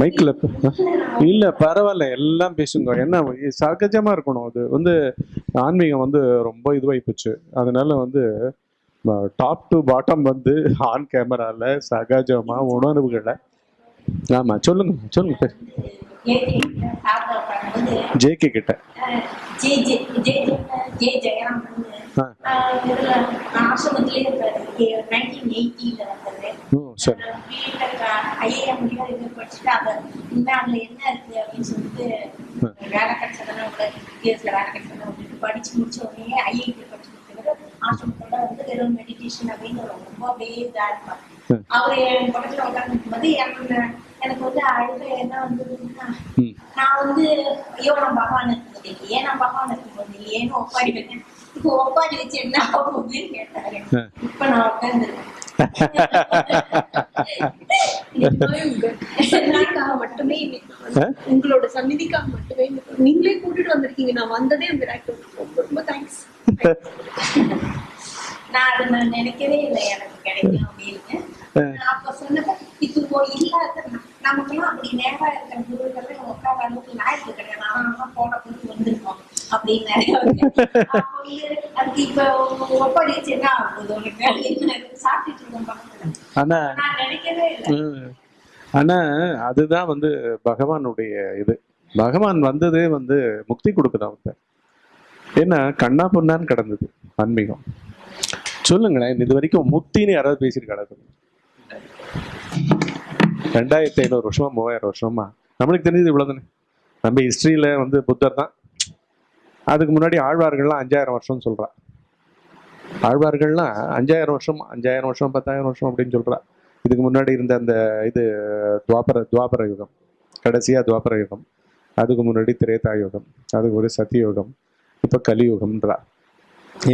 மைக்கில் இல்லை பரவாயில்ல எல்லாம் பேசுங்க. என்ன சகஜமாக இருக்கணும். அது வந்து ஆன்மீகம் வந்து ரொம்ப இதுவாகி போச்சு அதனால வந்து டாப் டு பாட்டம் வந்து ஆன் கேமரால சகஜமா உணர்வுகளை. ஆமா சொல்லுங்க சொல்லுங்க ஜேகே கிட்ட. ஆசிரமத்திலே சரி. ஐஏஎம் முடியும் இது படிச்சுட்டு அதை இனிமே அதுல என்ன இருக்கு அப்படின்னு சொல்லிட்டு வேலை கிடைச்சதுன்னா உள்ள இயர்ஸ்ல வேலை கிடைச்சதுன்னா விட்டுட்டு படிச்சு முடிச்ச உடனே ஐஐடி படிச்சு ஆசிரமத்தோட வந்து வெறும் மெடிடேஷன் அப்படின்னு ரொம்ப அப்படியே இதா இருப்பாங்க. அவர் என் பக்கத்துல உட்கார்ந்து போது எனக்கு எனக்கு வந்து அழுக என்ன வந்ததுன்னா நான் வந்து ஐயோ நான் பகவான் இருக்கும்போது இல்லையே நான் பகவான் இருக்கும்போது இல்லையேன்னு ஒப்பாடி வைக்கிறேன்? இப்போ ஒப்பாடி வச்சு என்ன ஆக போகுதுன்னு கேட்டாரு. இப்ப நான் உட்காந்துருக்கேன் மட்டுமே? உங்களோட சந்நிதிக்காக மட்டுமே நீங்களே கூட்டிட்டு வந்திருக்கீங்க. நான் வந்ததே ரொம்ப தேங்க்ஸ் நான் அதை நான் நினைக்கவே இல்லை. எனக்கு கிடைக்கும் அப்படின்னு. நான் அப்ப சொன்னப்ப இது இல்லாத நமக்கெல்லாம் அப்படி நேரா இருக்கிற குருக்கள் உட்கார அளவுக்கு லாய்க்கு கிடையாது. நம்ம போன கொடுத்து வந்திருக்கோம். ஆனா. ஆனா அதுதான் வந்து பகவானுடைய இது. பகவான் வந்ததே வந்து முக்தி கொடுக்குதான் வந்து ஏன்னா கண்ணா பொண்ணான்னு கிடந்தது ஆன்மீகம். சொல்லுங்களேன் இது வரைக்கும் முக்தின்னு யாராவது பேசியிருக்காங்க ரெண்டாயிரத்தி ஐநூறு வருஷமா மூவாயிரம் வருஷமா. நம்மளுக்கு தெரிஞ்சது இவ்வளவுதானே. நம்ம ஹிஸ்டரியில வந்து புத்தர் தான். அதுக்கு முன்னாடி ஆழ்வார்கள்லாம் அஞ்சாயிரம் வருஷம் சொல்கிறா ஆழ்வார்கள்லாம் அஞ்சாயிரம் வருஷம் அஞ்சாயிரம் வருஷம் பத்தாயிரம் வருஷம் அப்படின்னு சொல்கிறா இதுக்கு முன்னாடி இருந்த அந்த இது துவாபர துவாபர யுகம் கடைசியாக துவாபர யுகம் அதுக்கு முன்னாடி திரேதா யுகம் அதுக்கு ஒரு சத்தியுகம் இப்போ கலியுகம்ன்றா.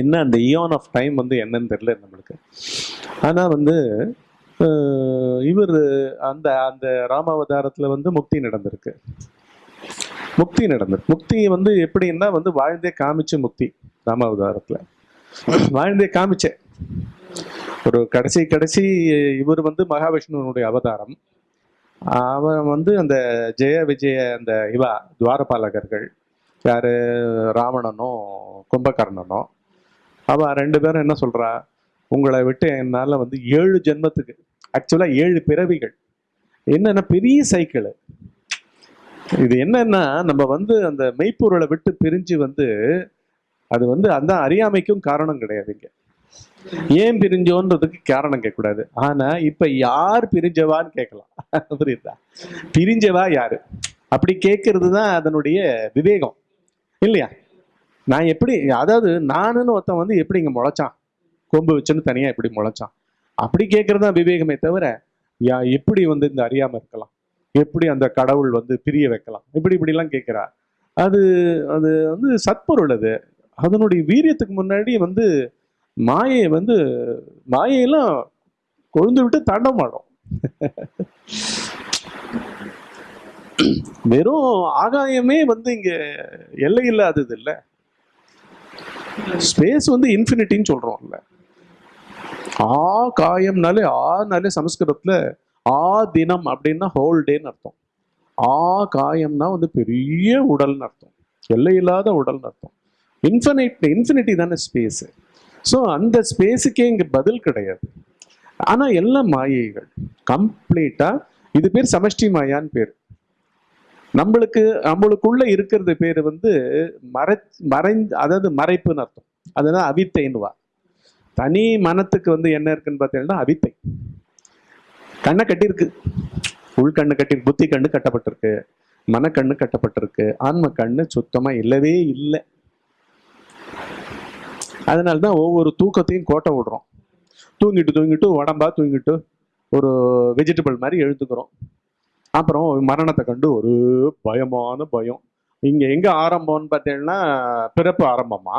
என்ன அந்த இயான் ஆஃப் டைம் வந்து என்னன்னு தெரியல நம்மளுக்கு. ஆனால் வந்து இவர் அந்த அந்த ராமாவதாரத்தில் வந்து முக்தி நடந்திருக்கு. முக்தி நடந்தது. முக்தி வந்து எப்படின்னா வந்து வாழ்ந்தே காமிச்சு முக்தி ராமாவதாரத்துல. வாழ்ந்தே காமிச்சேன் ஒரு கடைசி கடைசி இவர் வந்து மகாவிஷ்ணுவனுடைய அவதாரம். அவன் வந்து அந்த ஜெய விஜய அந்த இவா துவாரபாலகர்கள் யாரு? ராவணனும் கும்பகர்ணனும் அவன் ரெண்டு பேரும் என்ன சொல்றா? உங்களை விட்டு என்னால வந்து ஏழு ஜென்மத்துக்கு ஆக்சுவலா ஏழு பிறவிகள். என்னென்ன பெரிய சைக்கிள் இது என்னன்னா நம்ம வந்து அந்த மெய்ப்பொருளை விட்டு பிரிஞ்சு வந்து அது வந்து அந்த அறியாமைக்கும் காரணம் கிடையாது இங்க. ஏன் பிரிஞ்சோன்றதுக்கு காரணம் கேட்கக்கூடாது. ஆனா இப்ப யார் பிரிஞ்சவான்னு கேட்கலாம். புரியுதா? பிரிஞ்சவா யாரு? அப்படி கேட்கறது தான் அதனுடைய விவேகம். இல்லையா? நான் எப்படி அதாவது நானுன்னு ஒருத்தன் வந்து எப்படி இங்க முளைச்சான்? கொம்பு வச்சுன்னு தனியா எப்படி முளைச்சான்? அப்படி கேட்கறது தான் விவேகமே தவிர யா எப்படி வந்து இந்த அறியாம இருக்கலாம்? எப்படி அந்த கடவுள் வந்து பிரிய வைக்கலாம்? இப்படி இப்படிலாம் கேட்குறா அது அது வந்து சத்பொருள் அது. அதனுடைய வீரியத்துக்கு முன்னாடி வந்து மாயை வந்து மாயையெல்லாம் கொழுந்து விட்டு தாண்டமாடும். வெறும் ஆகாயமே வந்து இங்க எல்லை இல்லாதது இல்லை ஸ்பேஸ் வந்து இன்ஃபினிட்டின்னு சொல்றோம்ல. ஆ காயம்னாலே ஆனாலே சமஸ்கிருதத்துல ஆ தினம் அப்படின்னா ஹோல் டேன்னு அர்த்தம். ஆ காயம்னா வந்து பெரிய உடல்னு அர்த்தம். எல்லையில்லாத உடல்னு அர்த்தம். இன்ஃபினைட் இன்ஃபினிட்டி தானே ஸ்பேஸு ஸோ அந்த ஸ்பேஸுக்கே இங்கே பதில் கிடையாது. ஆனால் எல்லாம் மாயைகள் கம்ப்ளீட்டாக இது பேர் சமஷ்டி மாயான்னு பேர். நம்மளுக்கு நம்மளுக்குள்ள இருக்கிறது பேர் வந்து மறை மறைந்து அதாவது மறைப்புன்னு அர்த்தம். அதுதான் அவித்தைன்னுவா. தனி மனத்துக்கு வந்து என்ன இருக்குன்னு பார்த்தீங்கன்னா அவித்தை. கண்ணை கட்டியிருக்கு. உள்கண்ணு கட்டி புத்தி கண்ணு கட்டப்பட்டிருக்கு. மனக்கண்ணு கட்டப்பட்டிருக்கு. ஆன்ம கண்ணு சுத்தமா இல்லவே இல்லை. அதனால தான் ஒவ்வொரு தூக்கத்தையும் கோட்டை விடுறோம். தூங்கிட்டு தூங்கிட்டு உடம்பா தூங்கிட்டு ஒரு வெஜிடபிள் மாதிரி எழுத்துக்கிறோம் அப்புறம் மரணத்தை கண்டு ஒரு பயமான பயம். இங்க எங்க ஆரம்பம்னு பார்த்தீங்கன்னா பிறப்பு ஆரம்பமா?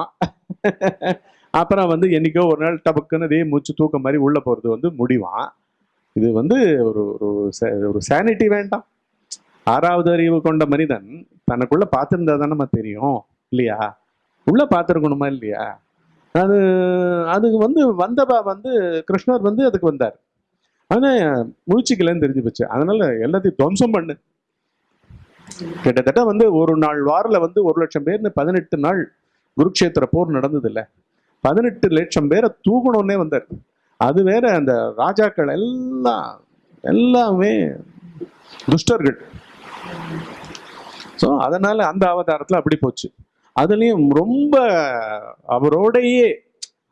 அப்புறம் வந்து என்னைக்கோ ஒரு நாள் டபக்குன்னு இதே மூச்சு தூக்கம் மாதிரி உள்ள போறது வந்து முடிவான் இது வந்து ஒரு ஒரு ஒரு சானிட்டி வேண்டாம். ஆறாவது அறிவு கொண்ட மனிதன் தனக்குள்ள பார்த்திருந்தா தானே தெரியும் இல்லையா? உள்ள பார்த்துருக்கணுமா இல்லையா? அது அதுக்கு வந்து வந்தபா வந்து கிருஷ்ணர் வந்து அதுக்கு வந்தார். ஆனால் முழிச்சிக்கலன்னு தெரிஞ்சு போச்சு. அதனால எல்லாத்தையும் துவம்சம் பண்ணு. கிட்டத்தட்ட வந்து ஒரு நாள் வாரில் வந்து ஒரு லட்சம் பேர்னு பதினெட்டு நாள் குருக்ஷேத்திர போர் நடந்தது இல்லை பதினெட்டு லட்சம் பேரை தூக்கணும்னே வந்தார். அது வேற அந்த ராஜாக்கள் எல்லாம் எல்லாமே துஷ்டர்கள். ஸோ அதனால அந்த அவதாரத்தில் அப்படி போச்சு. அதுலேயும் ரொம்ப அவரோடையே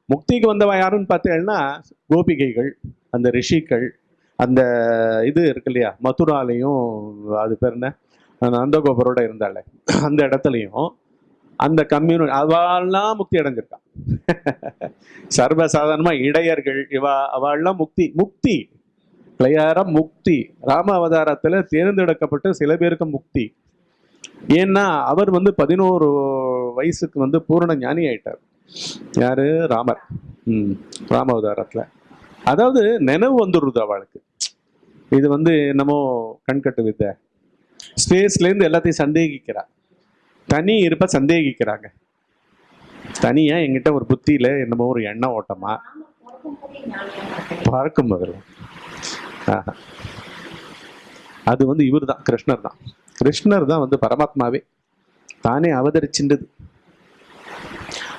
முக்திக்கு வந்தவன் யாருன்னு பார்த்தேன்னா கோபிகைகள் அந்த ரிஷிகள் அந்த இது இருக்கு இல்லையா மதுராலையும் அது பேர் என்ன? நந்தகோபரோட இருந்தாலே அந்த இடத்துலையும் அந்த கம்யூனி அவள்லாம் முக்தி அடைஞ்சிருக்கான் சர்வசாதாரணமா இடையர்கள் இவா அவள்லாம் முக்தி முக்தி பிள்ளையார முக்தி. ராம அவதாரத்துல தேர்ந்தெடுக்கப்பட்ட சில பேருக்கு முக்தி. ஏன்னா அவர் வந்து பதினோரு வயசுக்கு வந்து பூரண ஞானி ஆயிட்டார். யாரு? ராமர். ம் ராம அவதாரத்துல. அதாவது நினைவு வந்துடுது அவளுக்கு. இது வந்து என்னமோ கண்கட்டு வித்தை. ஸ்பேஸ்லேருந்து எல்லாத்தையும் சந்தேகிக்கிறார் தனி இருப்ப சந்தேகிக்கிறாங்க. தனியா எங்கிட்ட ஒரு புத்தியில என்னமோ ஒரு எண்ணம் ஓட்டமா? பறக்கும் பிறக்கும் பார்க்கும் முதல்ல அது வந்து இவர் தான் கிருஷ்ணர் தான் கிருஷ்ணர் தான் வந்து பரமாத்மாவே. தானே அவதரிச்சின்றது.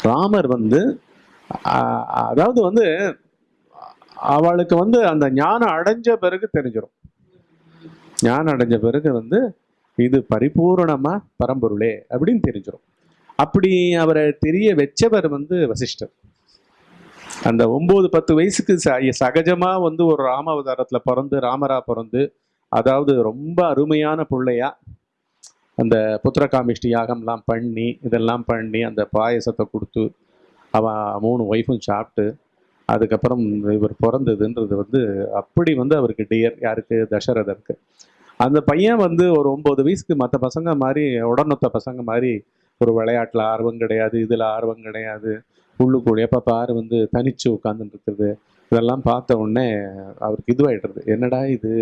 ராமர் வந்து அதாவது வந்து அவளுக்கு வந்து அந்த ஞானம் அடைஞ்ச பிறகு தெரிஞ்சிடும் ஞானம் அடைஞ்ச பிறகு வந்து இது பரிபூரணமாக பரம்பொருளே அப்படின்னு தெரிஞ்சிடும் அப்படி அவரை தெரிய வச்சவர் வந்து வசிஷ்டர். அந்த ஒன்பது பத்து வயசுக்கு ச- சகஜமா வந்து ஒரு ராம அவதாரத்துல பிறந்து ராமரா பிறந்து அதாவது ரொம்ப அருமையான பிள்ளையா அந்த புத்திரகாமிஷ்டி யாகம்லாம் பண்ணி இதெல்லாம் பண்ணி அந்த பாயசத்தை கொடுத்து அவன் மூணு ஒய்ஃபும் சாப்பிட்டு அதுக்கப்புறம் இவர் பிறந்ததுன்றது வந்து அப்படி வந்து அவருக்கு டியர் யாருக்கு? தசரதருக்கு. அந்த பையன் வந்து ஒரு ஒம்பது வயசுக்கு மற்ற பசங்க மாதிரி உடனொத்த பசங்க மாதிரி ஒரு விளையாட்டில் ஆர்வம் கிடையாது இதில் ஆர்வம் கிடையாது. உள்ளுக்குள்ள எப்போ பாரு வந்து தனிச்சு உட்காந்துட்டு இதெல்லாம் பார்த்த உடனே அவருக்கு இதுவாகிடுறது என்னடா இது?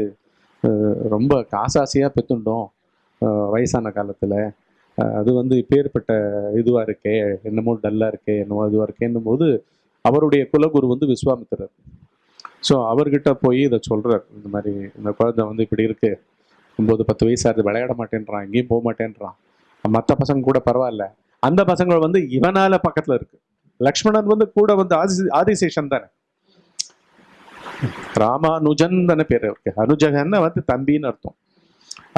ரொம்ப காசாசியாக பெத்துண்டோம் வயசான காலத்தில். அது வந்து இப்பேற்பட்ட இதுவாக இருக்கே என்னமோ டல்லாக இருக்கே என்னமோ இதுவாக இருக்கேன்னும் போது அவருடைய குலகுரு வந்து விஸ்வாமித்திரர். ஸோ அவர்கிட்ட போய் இதை சொல்கிறார் இந்த மாதிரி இந்த குழந்தை வந்து இப்படி இருக்குது ஒம்பது பத்து வயசு ஆகுது விளையாட மாட்டேன்றான் எங்கேயும் போக மாட்டேன்றான். மற்ற பசங்க கூட பரவாயில்ல. அந்த பசங்க வந்து இவனால பக்கத்துல இருக்கு. லக்ஷ்மணன் வந்து கூட வந்து ஆதி ஆதிசேஷன் தானே. ராமானுஜன் தானே பேர் இருக்கு அனுஜகன்னா வந்து தம்பின்னு அர்த்தம்.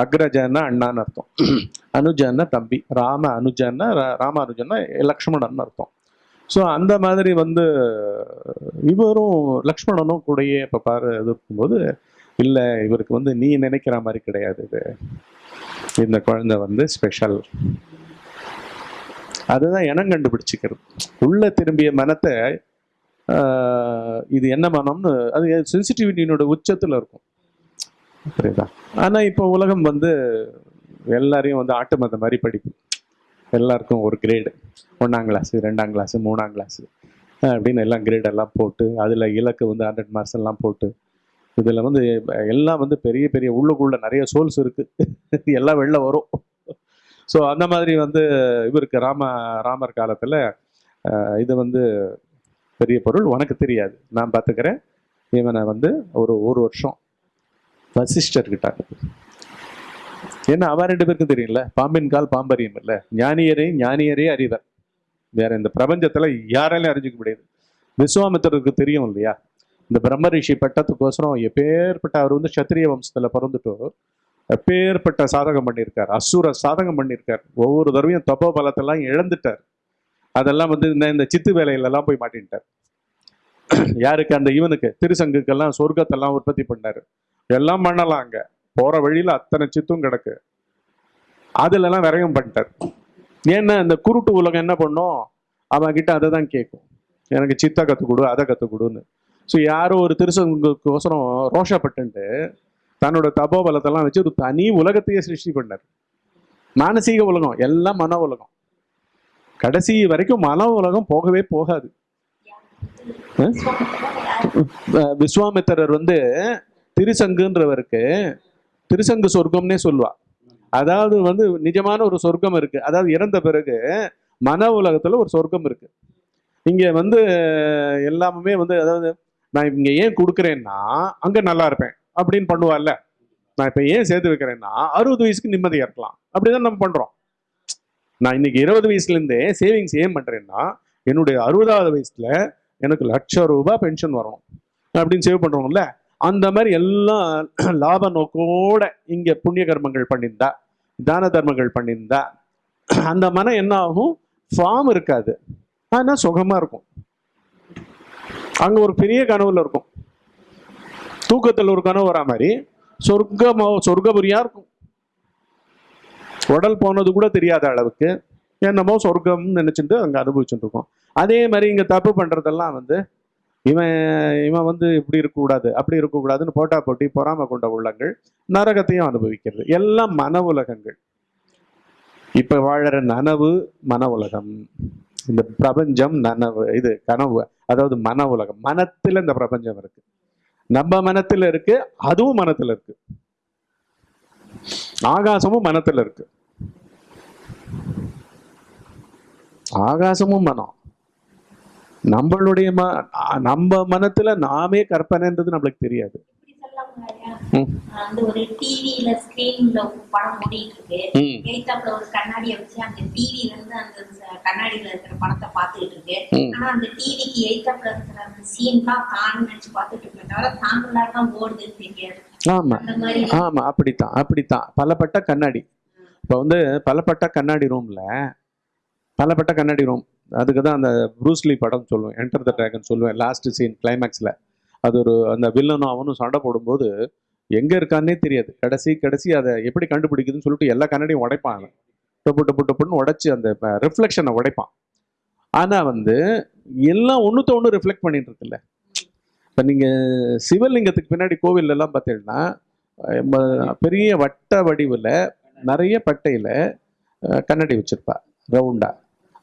அக்ரஜன்னா அண்ணான்னு அர்த்தம். அனுஜன்னா தம்பி. ராம அனுஜன்னா ராமானுஜன்னா லக்ஷ்மணன் அர்த்தம். ஸோ அந்த மாதிரி வந்து இவரும் லக்ஷ்மணனும் கூடயே இப்போ பாரு இது இருக்கும்போது இல்லை இவருக்கு வந்து நீ நினைக்கிற மாதிரி கிடையாது இது. இந்த குழந்தை வந்து ஸ்பெஷல் அதுதான் இனம் கண்டுபிடிச்சிக்கிறது. உள்ள திரும்பிய மனத்தை இது என்ன மனம்னு அது சென்சிட்டிவிட்டியினோட உச்சத்தில் இருக்கும். புரியுதா? ஆனால் இப்போ உலகம் வந்து எல்லாரையும் வந்து ஆட்டு மத மாதிரி படிப்பு. எல்லாருக்கும் ஒரு கிரேடு ஒன்றாம் கிளாஸு ரெண்டாம் கிளாஸு மூணாம் கிளாஸு அப்படின்னு எல்லாம் கிரேடெல்லாம் போட்டு அதில் இலக்கு வந்து ஹண்ட்ரட் மார்க்ஸ் எல்லாம் போட்டு இதில் வந்து எல்லாம் வந்து பெரிய பெரிய உள்ளுக்குள்ள நிறைய சோல்ஸ் இருக்குது எல்லாம் வெளில வரும். ஸோ அந்த மாதிரி வந்து இவருக்கு ராம ராமர் காலத்தில் இது வந்து பெரிய பொருள். உனக்கு தெரியாது. நான் பார்த்துக்கிறேன் இவனை வந்து ஒரு ஒரு வருஷம் வசிஷ்டர்கிட்ட ஏன்னா அவ ரெண்டு பேருக்கும் தெரியும்ல? பாம்பின் கால் பாம்பரியம் இல்லை. ஞானியரே ஞானியரே அறிவர். வேற இந்த பிரபஞ்சத்தில் யாராலையும் அறிஞ்சிக்க முடியாது. விஸ்வாமித்திரருக்கு தெரியும் இல்லையா? இந்த பிரம்ம ரிஷி பட்டத்துக்கோசரம் எப்பேற்பட்ட அவர் வந்து சத்திரிய வம்சத்தில் பிறந்துட்டோ எப்பேற்பட்ட சாதகம் பண்ணியிருக்கார் அசுர சாதகம் பண்ணியிருக்கார் ஒவ்வொரு தடவையும் தப்போ பலத்தெல்லாம் இழந்துட்டார். அதெல்லாம் வந்து இந்த இந்த சித்து வேலையிலலாம் போய் மாட்டின்ட்டார். யாருக்கு? அந்த இவனுக்கு. திருசங்குக்கெல்லாம் சொர்க்கத்தெல்லாம் உற்பத்தி பண்ணார். எல்லாம் பண்ணலாம் அங்கே. போகிற வழியில் அத்தனை சித்தும் கிடக்கு. அதுல எல்லாம் விரயம் பண்ணிட்டார். ஏன்னா இந்த குருட்டு உலகம் என்ன பண்ணும்? அவன் கிட்ட அதை தான் கேட்கும். எனக்கு சித்தா கற்றுக் கொடு அதை கற்றுக் கொடுன்னு. ஸோ யாரோ ஒரு திருசங்கோசரம் ரோஷப்பட்டுன்ட்டு தன்னோட தபோபலத்தெல்லாம் வச்சு ஒரு தனி உலகத்தையே சிருஷ்டி பண்ணார். மானசீக உலகம் எல்லாம் மன உலகம். கடைசி வரைக்கும் மன உலகம் போகவே போகாது. விஸ்வாமித்திரர் வந்து திருசங்குன்றவருக்கு திருசங்கு சொர்க்கம்னே சொல்லுவா. அதாவது வந்து நிஜமான ஒரு சொர்க்கம் இருக்கு. அதாவது இறந்த பிறகு மன உலகத்துல ஒரு சொர்க்கம் இருக்கு. இங்க வந்து எல்லாமே வந்து அதாவது நான் இங்கே ஏன் கொடுக்குறேன்னா அங்கே நல்லா இருப்பேன் அப்படின்னு பண்ணுவார்ல. நான் இப்போ ஏன் சேர்த்து வைக்கிறேன்னா அறுபது வயசுக்கு நிம்மதியா இருக்கலாம். அப்படிதான் நம்ம பண்றோம். நான் இன்னைக்கு இருபது வயசுல இருந்தே சேவிங்ஸ் ஏன் பண்றேன்னா என்னுடைய அறுபதாவது வயசுல எனக்கு லட்சம் ரூபாய் பென்ஷன் வரணும் அப்படின்னு சேவ் பண்ணுறோம்ல அந்த மாதிரி எல்லாம் லாப நோக்கோட இங்கே புண்ணிய கர்மங்கள் பண்ணியிருந்தா தான தர்மங்கள் பண்ணியிருந்தா அந்த மனம் என்ன ஆகும்? ஃபார்ம் இருக்காது. ஆனால் சுகமாக இருக்கும். அங்கே ஒரு பெரிய கனவுல இருக்கும். தூக்கத்தில் ஒரு கனவு வரா மாதிரி. சொர்க்கமோ சொர்க்கபுரியா இருக்கும். உடல் போனது கூட தெரியாத அளவுக்கு என்னமோ சொர்க்கம்னு நினைச்சிட்டு அங்கே அனுபவிச்சுட்டு இருக்கோம். அதே மாதிரி இங்கே தப்பு பண்றதெல்லாம் வந்து இவன் இவன் வந்து இப்படி இருக்கக்கூடாது அப்படி இருக்கக்கூடாதுன்னு போட்டா போட்டி பொறாம கொண்ட உள்ளங்கள் நரகத்தையும் அனுபவிக்கிறது. எல்லாம் மன உலகங்கள். இப்போ வாழற நனவு மன உலகம். இந்த பிரபஞ்சம் நனவு இது கனவு. அதாவது மன உலகம். மனத்தில் இந்த பிரபஞ்சம் இருக்கு. நம்ம மனத்தில் இருக்கு அதுவும் மனத்தில் இருக்கு. ஆகாசமும் மனத்தில் இருக்கு. ஆகாசமும் மனம். நம்மளுடைய ம நம்ம மனத்துல நாமே கற்பனைன்றது நம்மளுக்கு தெரியாது இப்படி சொல்லலாமா ஐயா? ம். அந்த ஒரு டிவியில ஸ்கிரீன்ல படம் ஓடிட்டு இருக்கு ம். எய்தாப்புல ஒரு கண்ணாடியை வச்சு அந்த டிவில இருந்து அந்த ச- கண்ணாடியில இருக்கிற படத்தை பார்த்துக்கிட்டு இருக்கு ம். ஆனா அந்த டிவிக்கு எய்தாப்புல இருக்கிற அந்த சீன் தான் தான் நினைச்சு பார்த்துட்டு இருக்கேன் தவிர தாங்களா தான் ஓடுதுன்னு தெரியாது. ஆமா. அந்த மாதிரி ஆமா அப்படித்தான் அப்படித்தான். பலப்பட்ட கண்ணாடி. இப்போ வந்து பலப்பட்ட கண்ணாடி ரூம்ல பலப்பட்ட கண்ணாடி ரூம் அதுக்கு தான் அந்த ப்ரூஸ்லி படம் சொல்லுவேன் என்டர் த டிராகன் சொல்லுவேன் லாஸ்ட் சீன் கிளைமேக்ஸ்ல அது ஒரு அந்த வில்லனும் அவனும் சண்டை போடும்போது எங்கே இருக்கான்னே தெரியாது. கடைசி கடைசி அதை எப்படி கண்டுபிடிக்குதுன்னு சொல்லிட்டு எல்லா கண்ணாடியும் உடைப்பான் அவன். டொப்பு டொப்பு டொப்புன்னு உடைச்சி அந்த ரிஃப்ளெக்ஷனை உடைப்பான். ஆனால் வந்து எல்லாம் ஒன்றுத்த ஒன்று ரிஃப்ளெக்ட் பண்ணிட்டு இருக்குல்ல இப்போ நீங்கள் சிவலிங்கத்துக்கு பின்னாடி கோவிலெல்லாம் பார்த்தீங்கன்னா பெரிய வட்ட வடிவில் நிறைய பட்டையில் கண்ணாடி வச்சுருப்பா ரவுண்டாக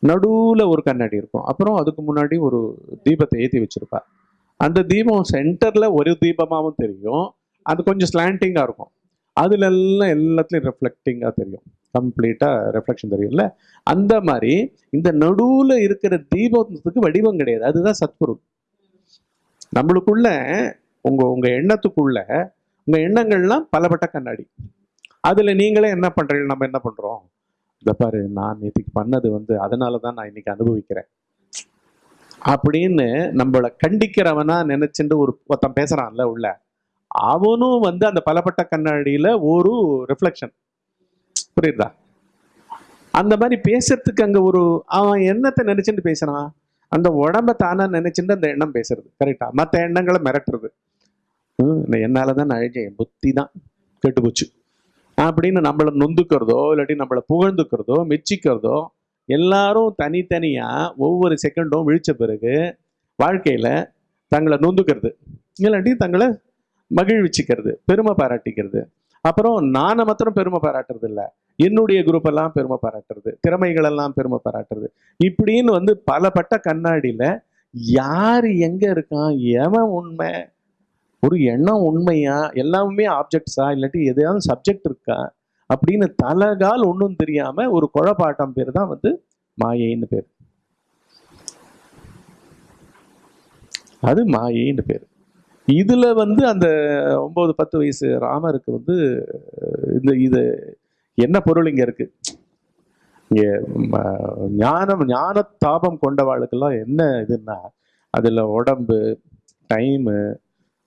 நடுவில் ஒரு கண்ணாடி இருக்கும். அப்புறம் அதுக்கு முன்னாடி ஒரு தீபத்தை ஏற்றி வச்சுருப்பா. அந்த தீபம் சென்டரில் ஒரு தீபமாகவும் தெரியும். அது கொஞ்சம் ஸ்லாண்டிங்காக இருக்கும். அதுல எல்லாம் எல்லாத்துலேயும் ரெஃப்ளெக்டிங்கா தெரியும். கம்ப்ளீட்டாக ரெஃப்ளெக்ஷன் தெரியும்ல? அந்த மாதிரி இந்த நடுவில் இருக்கிற தீபத்துக்கு வடிவம் கிடையாது. அதுதான் சத்குரு. நம்மளுக்குள்ள உங்கள் உங்கள் எண்ணத்துக்குள்ள உங்கள் எண்ணங்கள்லாம் பலபட்ட கண்ணாடி. அதில் நீங்களே என்ன பண்ணுறீங்க நம்ம என்ன பண்ணுறோம் இந்த பாரு நான் நேற்றுக்கு பண்ணது வந்து அதனால தான் நான் இன்னைக்கு அனுபவிக்கிறேன். அப்படின்னு நம்மளை கண்டிக்கிறவனா நினைச்சுட்டு ஒரு ஒருத்தன் பேசுறான்ல உள்ள அவனும் வந்து அந்த பலப்பட்ட கண்ணாடியில ஒரு ரிஃப்ளெக்ஷன் புரியுதா? அந்த மாதிரி பேசுறதுக்கு அங்க ஒரு அவன் என்னத்தை நினைச்சுட்டு பேசுறான்? அந்த உடம்ப தானா நினைச்சுட்டு அந்த எண்ணம் பேசுறது. கரெக்டா மற்ற எண்ணங்களை மிரட்டுறது. ஹம், என்னால தான் நான் அழிஞ்சேன். புத்தி தான் கெட்டு போச்சு அப்படின்னு நம்மளை நொந்துக்கிறதோ இல்லாட்டி நம்மளை புகழ்ந்துக்கிறதோ மெச்சிக்கிறதோ எல்லாரும் தனித்தனியாக ஒவ்வொரு செகண்டும் விழித்த பிறகு வாழ்க்கையில் தங்களை நொந்துக்கிறது. இல்லாட்டி தங்களை மகிழ்விச்சிக்கிறது பெருமை பாராட்டிக்கிறது. அப்புறம் நானை மாத்திரம் பெருமை பாராட்டுறது இல்லை. என்னுடைய குரூப் எல்லாம் பெருமை பாராட்டுறது திறமைகளெல்லாம் பெருமை பாராட்டுறது. இப்படின்னு வந்து பலப்பட்ட கண்ணாடியில் யார் எங்கே இருக்கான் எவன் உண்மை ஒரு எண்ணம் உண்மையா எல்லாமே ஆப்ஜெக்ட்ஸா இல்லாட்டி எதையாவது சப்ஜெக்ட் இருக்கா அப்படின்னு தலகால் ஒன்றும் தெரியாம ஒரு குழப்பாட்டம் பேர் தான் வந்து மாயைன்னு பேர். அது மாயைன்னு பேர். இதுல வந்து அந்த ஒன்பது பத்து வயசு ராமருக்கு வந்து இந்த இது என்ன பொருள் இங்க இருக்கு? ஞானம் ஞான தாபம் கொண்டவாளுக்கெல்லாம் என்ன இதுன்னா அதுல உடம்பு டைமு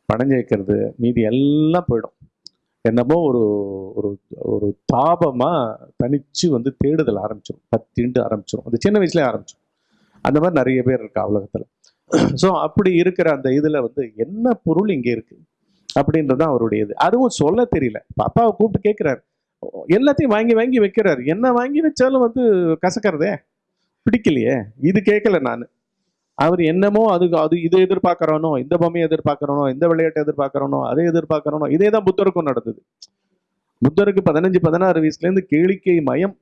பணம் சேர்க்கறது மீதி எல்லாம் போயிடும். என்னமோ ஒரு ஒரு ஒரு தாபமாக தனிச்சு வந்து தேடுதல் ஆரம்பிச்சிடும் பத்தின்ட்டு ஆரம்பிச்சிடும் அது சின்ன வயசுலேயே ஆரம்பிச்சிடும் அந்த மாதிரி நிறைய பேர் இருக்கா உலகத்தில். ஸோ அப்படி இருக்கிற அந்த இதில் வந்து என்ன பொருள் இங்கே இருக்குது அப்படின்றது தான் அவருடைய இது அதுவும் சொல்ல தெரியல. அப்பாவை கூப்பிட்டு கேட்குறாரு எல்லாத்தையும் வாங்கி வாங்கி வைக்கிறாரு. என்ன வாங்கி வச்சாலும் வந்து கசக்கிறதே? பிடிக்கலையே. இது கேட்கல நான். அவர் என்னமோ அதுக்கு அது இதை எதிர்பார்க்கறானோ இந்த பொம்மையை எதிர்பார்க்கறானோ இந்த விளையாட்டை எதிர்பார்க்கறானோ அதை எதிர்பார்க்கறானோ இதே தான் புத்தருக்கும் நடந்தது. புத்தருக்கு பதினஞ்சு பதினாறு வயசுலேருந்து கேளிக்கை மயம்.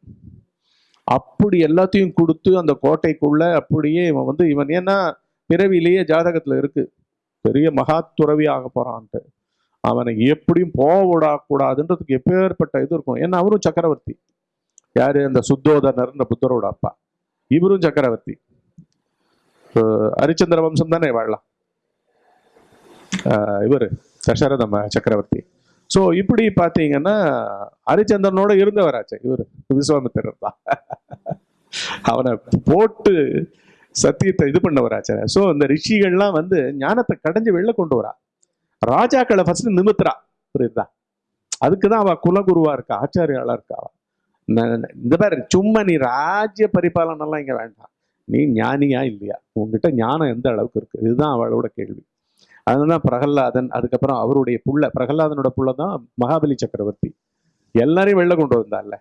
அப்படி எல்லாத்தையும் கொடுத்து அந்த கோட்டைக்குள்ள அப்படியே இவன் வந்து இவன் ஏன்னா பிறவிலேயே ஜாதகத்தில் இருக்கு. பெரிய மகா துறவி ஆக போறான்ட்டு. அவனை எப்படியும் போக விடக்கூடாதுன்றதுக்கு எப்பேற்பட்ட இது இருக்கும் ஏன்னா அவரும் சக்கரவர்த்தி. யாரு? அந்த சுத்தோதனர்ன்ற புத்தரோட அப்பா. இவரும் சக்கரவர்த்தி. ஹரிச்சந்திர வம்சம் தானே வாழலாம்? இவர் தசரத சக்கரவர்த்தி. ஸோ இப்படி பார்த்தீங்கன்னா ஹரிச்சந்திரனோட இருந்தவராச்சு இவர் விஸ்வாமித்திரர் தான். அவனை போட்டு சத்தியத்தை இது பண்ணவராச்சு. ஸோ இந்த ரிஷிகள்லாம் வந்து ஞானத்தை கடைஞ்சு வெளில கொண்டு வரா. ராஜாக்களை ஃபர்ஸ்ட் நிமித்துறா. புரியுதா? அதுக்கு தான் அவள் குலகுருவா இருக்கா ஆச்சாரியாளா இருக்கா இந்த மாதிரி சும்மா நீ ராஜ்ய பரிபாலனெல்லாம் இங்க வேண்டாம். நீ ஞானியா இல்லையா? உங்ககிட்ட ஞானம் எந்த அளவுக்கு இருக்கு? இதுதான் அவளோட கேள்வி. அதுதான் பிரகல்லாதன் அதுக்கப்புறம் அவருடைய புள்ள பிரகல்லாதனோட புள்ள தான் மகாபலி சக்கரவர்த்தி. எல்லாரையும் வெளில கொண்டு வந்தால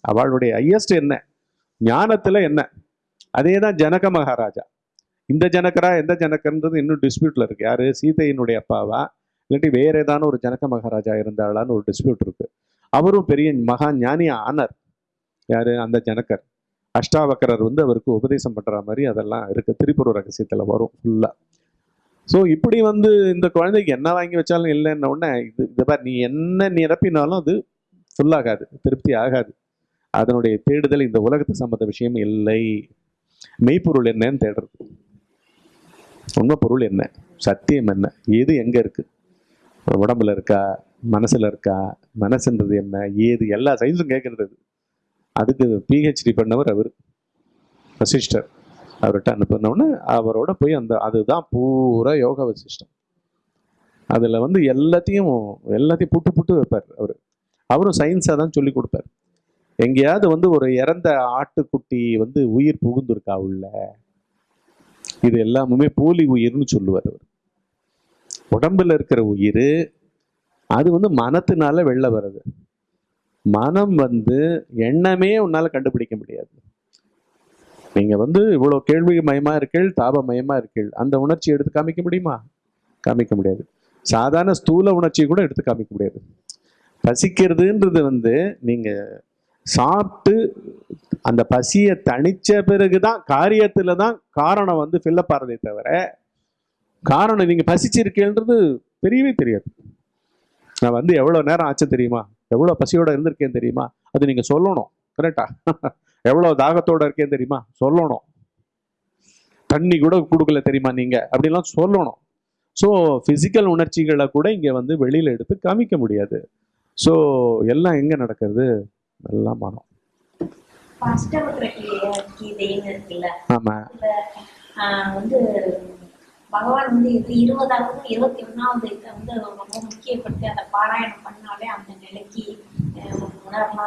அவளுடைய ஹையஸ்ட் என்ன? ஞானத்துல என்ன? அதே தான் ஜனக மகாராஜா. இந்த ஜனகரா எந்த ஜனக்கன்றது இன்னும் டிஸ்பியூட்ல இருக்கு. யாரு? சீதையினுடைய அப்பாவா? இல்லாட்டி வேற ஏதான ஒரு ஜனக மகாராஜா இருந்தாளான்னு ஒரு டிஸ்பியூட் இருக்கு. அவரும் பெரிய மகா ஞானி ஆனர். யாரு? அந்த ஜனக்கர் அஷ்டாவக்கரர் வந்து அவருக்கு உபதேசம் பண்ற மாதிரி அதெல்லாம் இருக்கு. திருப்பூர் ரகசியத்துல வரும் ஃபுல்லா ஸோ இப்படி வந்து இந்த குழந்தைக்கு என்ன வாங்கி வச்சாலும் இல்லைன்ன உடனே இது இந்த மாதிரி நீ என்ன நிரப்பினாலும் அது ஃபுல்லாகாது திருப்தி ஆகாது. அதனுடைய தேடுதல் இந்த உலகத்து சம்பந்த விஷயம் இல்லை. மெய்ப்பொருள் என்னன்னு தேடுறது. உண்மை பொருள் என்ன? சத்தியம் என்ன? எது எங்க இருக்கு? உடம்புல இருக்கா? மனசுல இருக்கா? மனசுன்றது என்ன? ஏது? எல்லா சயின்ஸும் கேட்கறது அதுக்கு பிஹெச்டி பண்ணவர் அவர். வசிஷ்டர். அவர்கிட்ட அனுப்பினோடனே அவரோட போய் அந்த அதுதான் பூரா யோக வசிஷ்டம். அதில் வந்து எல்லாத்தையும் எல்லாத்தையும் புட்டு புட்டு வைப்பார் அவர். அவரும் சயின்ஸாக தான் சொல்லி கொடுப்பார். எங்கேயாவது வந்து ஒரு இறந்த ஆட்டுக்குட்டி வந்து உயிர் புகுந்திருக்கா உள்ள? இது எல்லாமுமே போலி உயிர்னு சொல்லுவார் அவர். உடம்புல இருக்கிற உயிர் அது வந்து மனத்தினால வெளில வர்றது. மனம் வந்து எண்ணமே உன்னால கண்டுபிடிக்க முடியாது. நீங்க வந்து இவ்வளவு கேள்வி மயமா இருக்கீள் தாப மயமா இருக்கீள். அந்த உணர்ச்சி எடுத்து காமிக்க முடியுமா? காமிக்க முடியாது. சாதாரண ஸ்தூல உணர்ச்சியை கூட எடுத்து காமிக்க முடியாது. பசிக்கிறதுன்றது வந்து நீங்க சாப்பிட்டு அந்த பசியை தணிச்ச பிறகுதான் காரியத்துல தான் காரணம் வந்து ஃபில்லப் ஆறதே தவிர காரணம் நீங்க பசிச்சிருக்கேன்றது தெரியவே தெரியாது. நான் வந்து எவ்வளவு நேரம் ஆச்சு தெரியுமா? எவ்வளவு பசியோட இருந்திருக்கேன் தெரியுமா? அது நீங்க சொல்லணும். கரெக்டா எவ்வளவு தாகத்தோட இருக்கேன் தெரியுமா? சொல்லணும். தண்ணி கூட கொடுக்கல தெரியுமா நீங்க? அப்படிலாம் சொல்லணும். ஸோ ஃபிசிக்கல் உணர்ச்சிகளை கூட இங்க வந்து வெளியில எடுத்து காமிக்க முடியாது. ஸோ எல்லாம் எங்க நடக்கிறது? எல்லாம் மனம். அஷ்டவக்ர பகவான் வந்து இது இருபதாவது இருபத்தி ஒண்ணாவது இதை வந்து ரொம்ப முக்கியப்படுத்தி அதை பாராயணம் பண்ணாலே அந்த நிலைக்கு உணரலாம்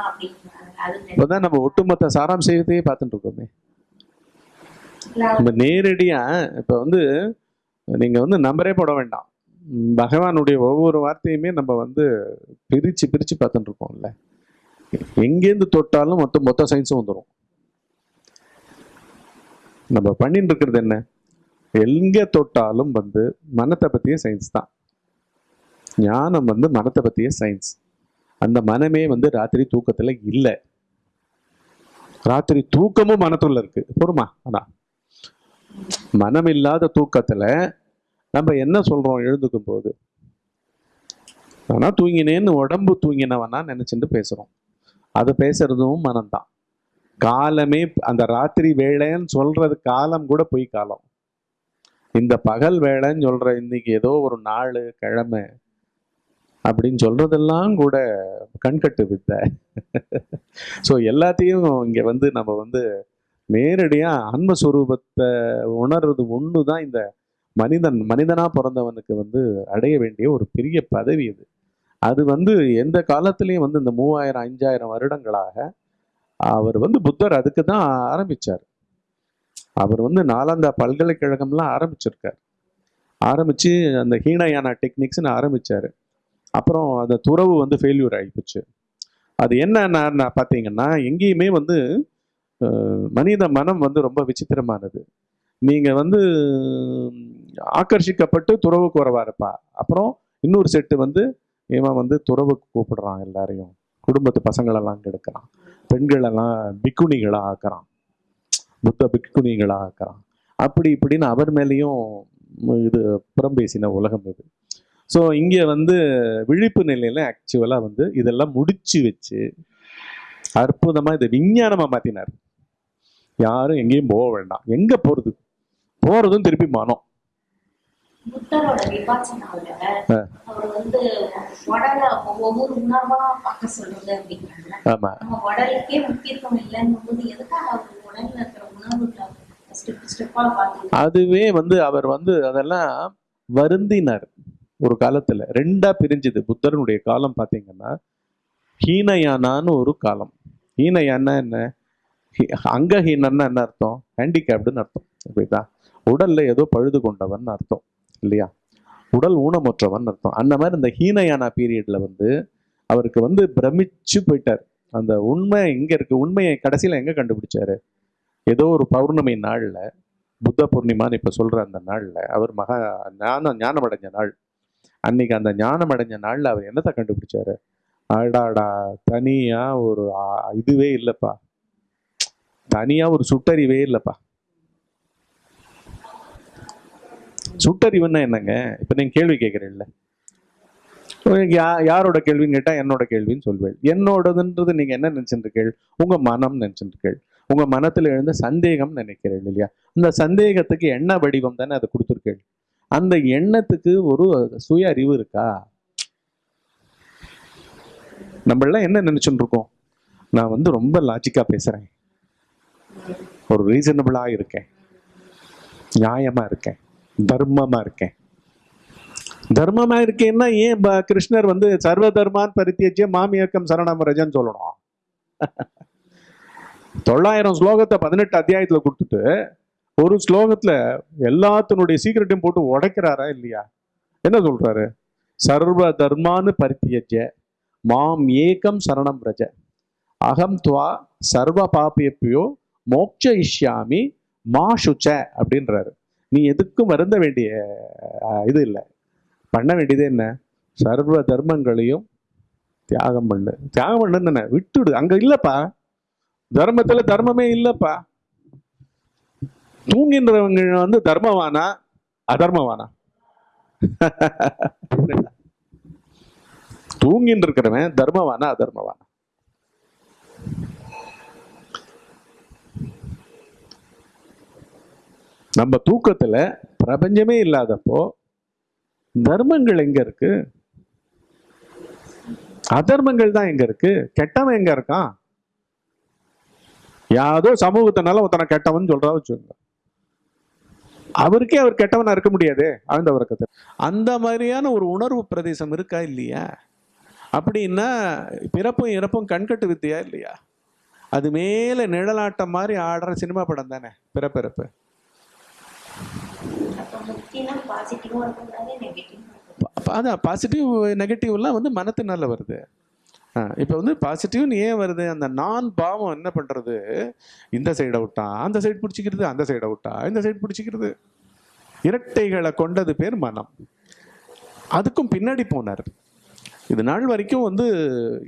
அது இப்போதான் நம்ம ஒட்டுமொத்த சாராம்சத்தையே பார்த்துட்டு இருக்கோமே. நம்ம நேரடியா இப்ப வந்து நீங்க வந்து நம்பரே போட வேண்டாம். பகவானுடைய ஒவ்வொரு வார்த்தையுமே நம்ம வந்து பிரிச்சு பிரிச்சு பார்த்துட்டு இருக்கோம்ல எங்கேருந்து தொட்டாலும் மொத்த மொத்த சயின்ஸும் வந்துடும் நம்ம பண்ணிட்டு இருக்கிறது என்ன? எங்க தொட்டாலும் வந்து மனத்தை பத்திய சயின்ஸ் தான். ஞானம் வந்து மனத்தை பத்திய சயின்ஸ் அந்த மனமே வந்து ராத்திரி தூக்கத்துல இல்லை. ராத்திரி தூக்கமும் மனத்துள்ள இருக்கு. பொறுமா? ஆனா மனம் இல்லாத தூக்கத்துல நம்ம என்ன சொல்றோம் எழுந்துக்கும் போது? ஆனா தூங்கினேன்னு உடம்பு தூங்கினவனா நினைச்சுட்டு பேசுறோம். அது பேசுறதும் மனம்தான். காலமே அந்த ராத்திரி வேலைன்னு சொல்றது காலம் கூட பொய் காலம். இந்த பகல் வேலைன்னு சொல்கிற இன்னைக்கு ஏதோ ஒரு நாள் கிழமை அப்படின்னு சொல்றதெல்லாம் கூட கண்கட்டு வித்த. ஸோ எல்லாத்தையும் இங்கே வந்து நம்ம வந்து நேரடியாக ஆன்மஸ்வரூபத்தை உணர்றது ஒன்று தான் இந்த மனிதன் மனிதனாக பிறந்தவனுக்கு வந்து அடைய வேண்டிய ஒரு பெரிய பதவி இது. அது வந்து எந்த காலத்துலேயும் வந்து இந்த மூவாயிரம் அஞ்சாயிரம் வருடங்களாக அவர் வந்து புத்தர் அதுக்கு தான் ஆரம்பிச்சார். அவர் வந்து நாலாந்தா பல்கலைக்கழகம்லாம் ஆரம்பிச்சிருக்கார். ஆரம்பித்து அந்த ஹீனயானா டெக்னிக்ஸ்னு ஆரம்பித்தார் அப்புறம் அந்த துறவு வந்து ஃபெயில்யூர் ஆகிப்போச்சு அது என்ன பார்த்தீங்கன்னா எங்கேயுமே வந்து மனித மனம் வந்து ரொம்ப விசித்திரமானது. நீங்கள் வந்து ஆக்கர்ஷிக்கப்பட்டு துறவு வரவா இருப்பா அப்புறம் இன்னொரு செட்டு வந்து இவன் வந்து துறவுக்கு கூப்பிடுறான் எல்லாரையும். குடும்பத்து பசங்களெல்லாம் கெடுக்கிறான். பெண்களெல்லாம் பிக்குணிகளா ஆக்குறான் புத்த பிக்குனிகளாக ஆக்குறான் அப்படி இப்படின்னு அவர் மேலேயும் இது புறம் பேசின உலகம் இது. ஸோ இங்கே வந்து விழிப்பு நிலையில் ஆக்சுவலாக வந்து இதெல்லாம் முடிச்சு வச்சு அற்புதமாக இதை விஞ்ஞானமாக மாற்றினார் யாரும் எங்கேயும் போக வேண்டாம். எங்கே போகிறது போகிறதும் திருப்பி மனம். புத்தரோட விபாசனாவில ஆ. அவர் வந்து உடல ஒவ்வொரு உணர்வா பார்க்க சொல்றது அப்படிங்கிறாங்க. ஆமா. நம்ம உடலுக்கே முக்கியத்துவம் இல்லைன்னும் போது எதுக்காக அவர் உடல்ல இருக்கிற உணவுகளை ஸ்டெப் ஸ்டெப்பா பார்த்து அதுவே வந்து அவர் வந்து அதெல்லாம் வருந்தினார் ஒரு காலத்துல. ரெண்டா பிரிஞ்சுது. புத்தரனுடைய காலம் பாத்தீங்கன்னா ஹீனயானான்னு ஒரு காலம். ஹீனயானா என்ன? அங்கஹீனன்னா என்ன அர்த்தம்? ஹேண்டிகேப்டுன்னு அர்த்தம். புரியுதா? உடல்ல ஏதோ பழுது கொண்டவன் அர்த்தம். இல்லையா? உடல் ஊனமுற்றவன் அர்த்தம். அந்த மாதிரி இந்த ஹீனயானா பீரியட்ல வந்து அவருக்கு வந்து பிரமிச்சு போயிட்டார். அந்த உண்மை எங்க இருக்கு? உண்மையை கடைசியில எங்க கண்டுபிடிச்சாரு? ஏதோ ஒரு பௌர்ணமி நாள்ல புத்த பூர்ணிமான்னு இப்ப சொல்ற அந்த நாள்ல அவர் மகா ஞானம் ஞானம் அடைஞ்ச நாள். அன்னைக்கு அந்த ஞானம் அடைஞ்ச நாள்ல அவர் என்னத்தை கண்டுபிடிச்சாரு? அடாடா தனியா ஒரு இதுவே இல்லைப்பா. தனியா ஒரு சுட்டறிவே இல்லைப்பா. சுட்டறிவுன்னா என்னங்க? இப்ப நீங்க கேள்வி கேட்கறீங்கல்ல யா யாரோட கேள்வின்னு கேட்டா என்னோட கேள்வின்னு சொல்வேன் என்னோடதுன்றது நீங்க என்ன நினைச்சிட்டு இருக்கீள்? உங்க மனம் நினைச்சிட்டு இருக்கீள். உங்க மனத்துல எழுந்த சந்தேகம் நினைக்கிறீள் இல்லையா? இந்த சந்தேகத்துக்கு எண்ண வடிவம் தானே அதை கொடுத்துருக்கீள்? அந்த எண்ணத்துக்கு ஒரு சுய அறிவு இருக்கா? நம்மளாம் என்ன நினைச்சுட்டு இருக்கோம்? நான் வந்து ரொம்ப லாஜிக்கா பேசுறேன். ஒரு ரீசனபிளா இருக்கேன். நியாயமா இருக்கேன். தர்மமா இருக்கேன். தர்மமா இருக்கேன்னா ஏன் ப- கிருஷ்ணர் வந்து சர்வ தர்மான் பரித்தியஜ்ய மாமியக்கம் சரணம் ரஜன்னு சொல்லணும். தொள்ளாயிரம் ஸ்லோகத்தை பதினெட்டு அத்தியாயத்துல கொடுத்துட்டு ஒரு ஸ்லோகத்துல எல்லாத்தினுடைய சீக்கிரட்டையும் போட்டு உடைக்கிறாரா இல்லையா? என்ன சொல்றாரு? சர்வ தர்மான்னு பரித்தியஜ மாம் ஏகம் சரணம் ரஜ அகம் துவா சர்வ பாபியப்பியோ மோட்ச இஷ்யாமி மா சுச்ச அப்படின்றாரு. நீ எதுக்கும் வருந்த வேண்டிய இது இல்லை. பண்ண வேண்டியது என்ன? சர்வ தர்மங்களையும் தியாகம் பண்ணு. தியாகம் பண்ணுன்னு விட்டுடு. அங்க இல்லப்பா. தர்மத்துல தர்மமே இல்லப்பா. தூங்கின்றவங்க வந்து தர்மவானா? அதர்மவானா? தூங்கின்னு இருக்கிறவன் தர்மவானா அதர்மவானா? நம்ம தூக்கத்தில் பிரபஞ்சமே இல்லாதப்போ தர்மங்கள் எங்க இருக்கு? அதர்மங்கள் தான் எங்க இருக்கு? கெட்டவன் எங்க இருக்கான்? யாதோ சமூகத்தினால ஒருத்தனை கெட்டவன் சொல்றா வச்சுக்கோங்க. அவருக்கே அவர் கெட்டவனா இருக்க முடியாது ஆழ்ந்த வர்க்கத்தில் அந்த மாதிரியான ஒரு உணர்வு பிரதேசம் இருக்கா இல்லையா? அப்படின்னா பிறப்பும் இறப்பும் கண்கட்டு வித்தியா இல்லையா? அது மேல நிழலாட்டம் மாதிரி ஆடுற சினிமா படம் தானே பிறப்பிறப்பு அப்ப முக்கியம் பாசிட்டிவா இருக்கக்கூடாது நெகட்டிவா ப- அதான் பாசிட்டிவ் நெகட்டிவ்லாம் வந்து மனத்தினால வருது. இப்போ வந்து பாசிட்டிவ்னு ஏன் வருது? அந்த நான் பாவம் என்ன பண்ணுறது இந்த சைடை விட்டா அந்த சைடு பிடிச்சிக்கிறது அந்த சைடை விட்டா இந்த சைடு பிடிச்சிக்கிறது. இரட்டைகளை கொண்டது பேர் மனம். அதுக்கும் பின்னாடி போனார். இது நாள் வரைக்கும் வந்து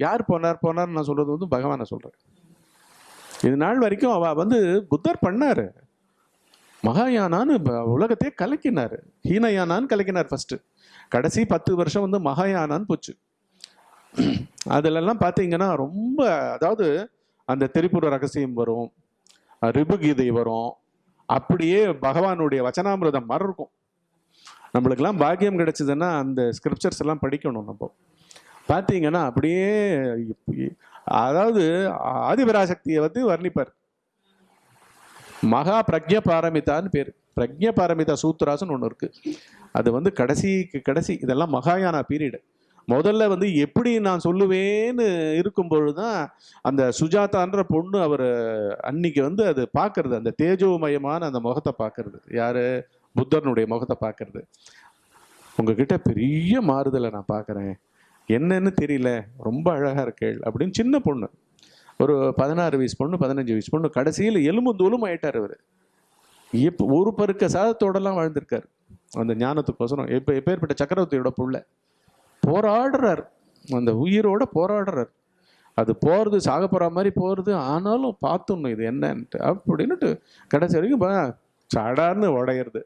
யார் போனார்? போனார் நான் சொல்கிறது வந்து பகவானை சொல்கிறேன் இது நாள் வரைக்கும் அவ வந்து புத்தர் பண்ணார். மகாயானான்னு உலகத்தையே கலக்கினார். ஹீனயானான்னு கலக்கினார் ஃபஸ்ட்டு கடைசி பத்து வருஷம் வந்து மகாயானான்னு போச்சு. அதிலெல்லாம் பார்த்தீங்கன்னா ரொம்ப அதாவது அந்த திரிபுர ரகசியம் வரும் ரிபுகீதை வரும் அப்படியே பகவானுடைய வச்சனாமிரதம் மாதிரி இருக்கும். நம்மளுக்கெல்லாம் பாக்கியம் கிடைச்சதுன்னா அந்த ஸ்கிரிப்சர்ஸ் எல்லாம் படிக்கணும் நம்ம. பார்த்தீங்கன்னா அப்படியே அதாவது ஆதிபராசக்தியை வந்து வர்ணிப்பார். மகா பிரஜ பாரமிதான்னு பேர். பிரக்ஞ பாரமிதா சூத்ராஸ்னு ஒன்று இருக்கு. அது வந்து கடைசிக்கு கடைசி இதெல்லாம் மகாயானா பீரியடு. முதல்ல வந்து எப்படி நான் சொல்லுவேன்னு இருக்கும்பொழுது தான் அந்த சுஜாதான்ற பொண்ணு அவர் அன்னைக்கு வந்து அது பார்க்கறது அந்த தேஜோமயமான அந்த முகத்தை பார்க்கறது. யாரு? புத்தர்னுடைய முகத்தை பார்க்கறது. உங்ககிட்ட பெரிய மாறுதலை நான் பார்க்குறேன். என்னன்னு தெரியல. ரொம்ப அழகாக இருக்கேள் அப்படின்னு சின்ன பொண்ணு. ஒரு பதினாறு வயசு பொண்ணு பதினஞ்சு வயசு பொண்ணு கடைசியில் எலும்பும் தோலும் ஆயிட்டார் அவர். இப்போ ஒரு பருக்க சாதத்தோடலாம் வாழ்ந்திருக்கார். அந்த ஞானத்துக்கோசரம் எப்போ எப்பேற்பட்ட சக்கரவர்த்தியோட புள்ள. போராடுறார். அந்த உயிரோட போராடுறார். அது போகிறது சாக போகிற மாதிரி போகிறது ஆனாலும் பார்த்துடணும் இது என்னன்ட்டு அப்படின்னுட்டு கடைசி வரைக்கும் பா- சடார்னு உடையிறது.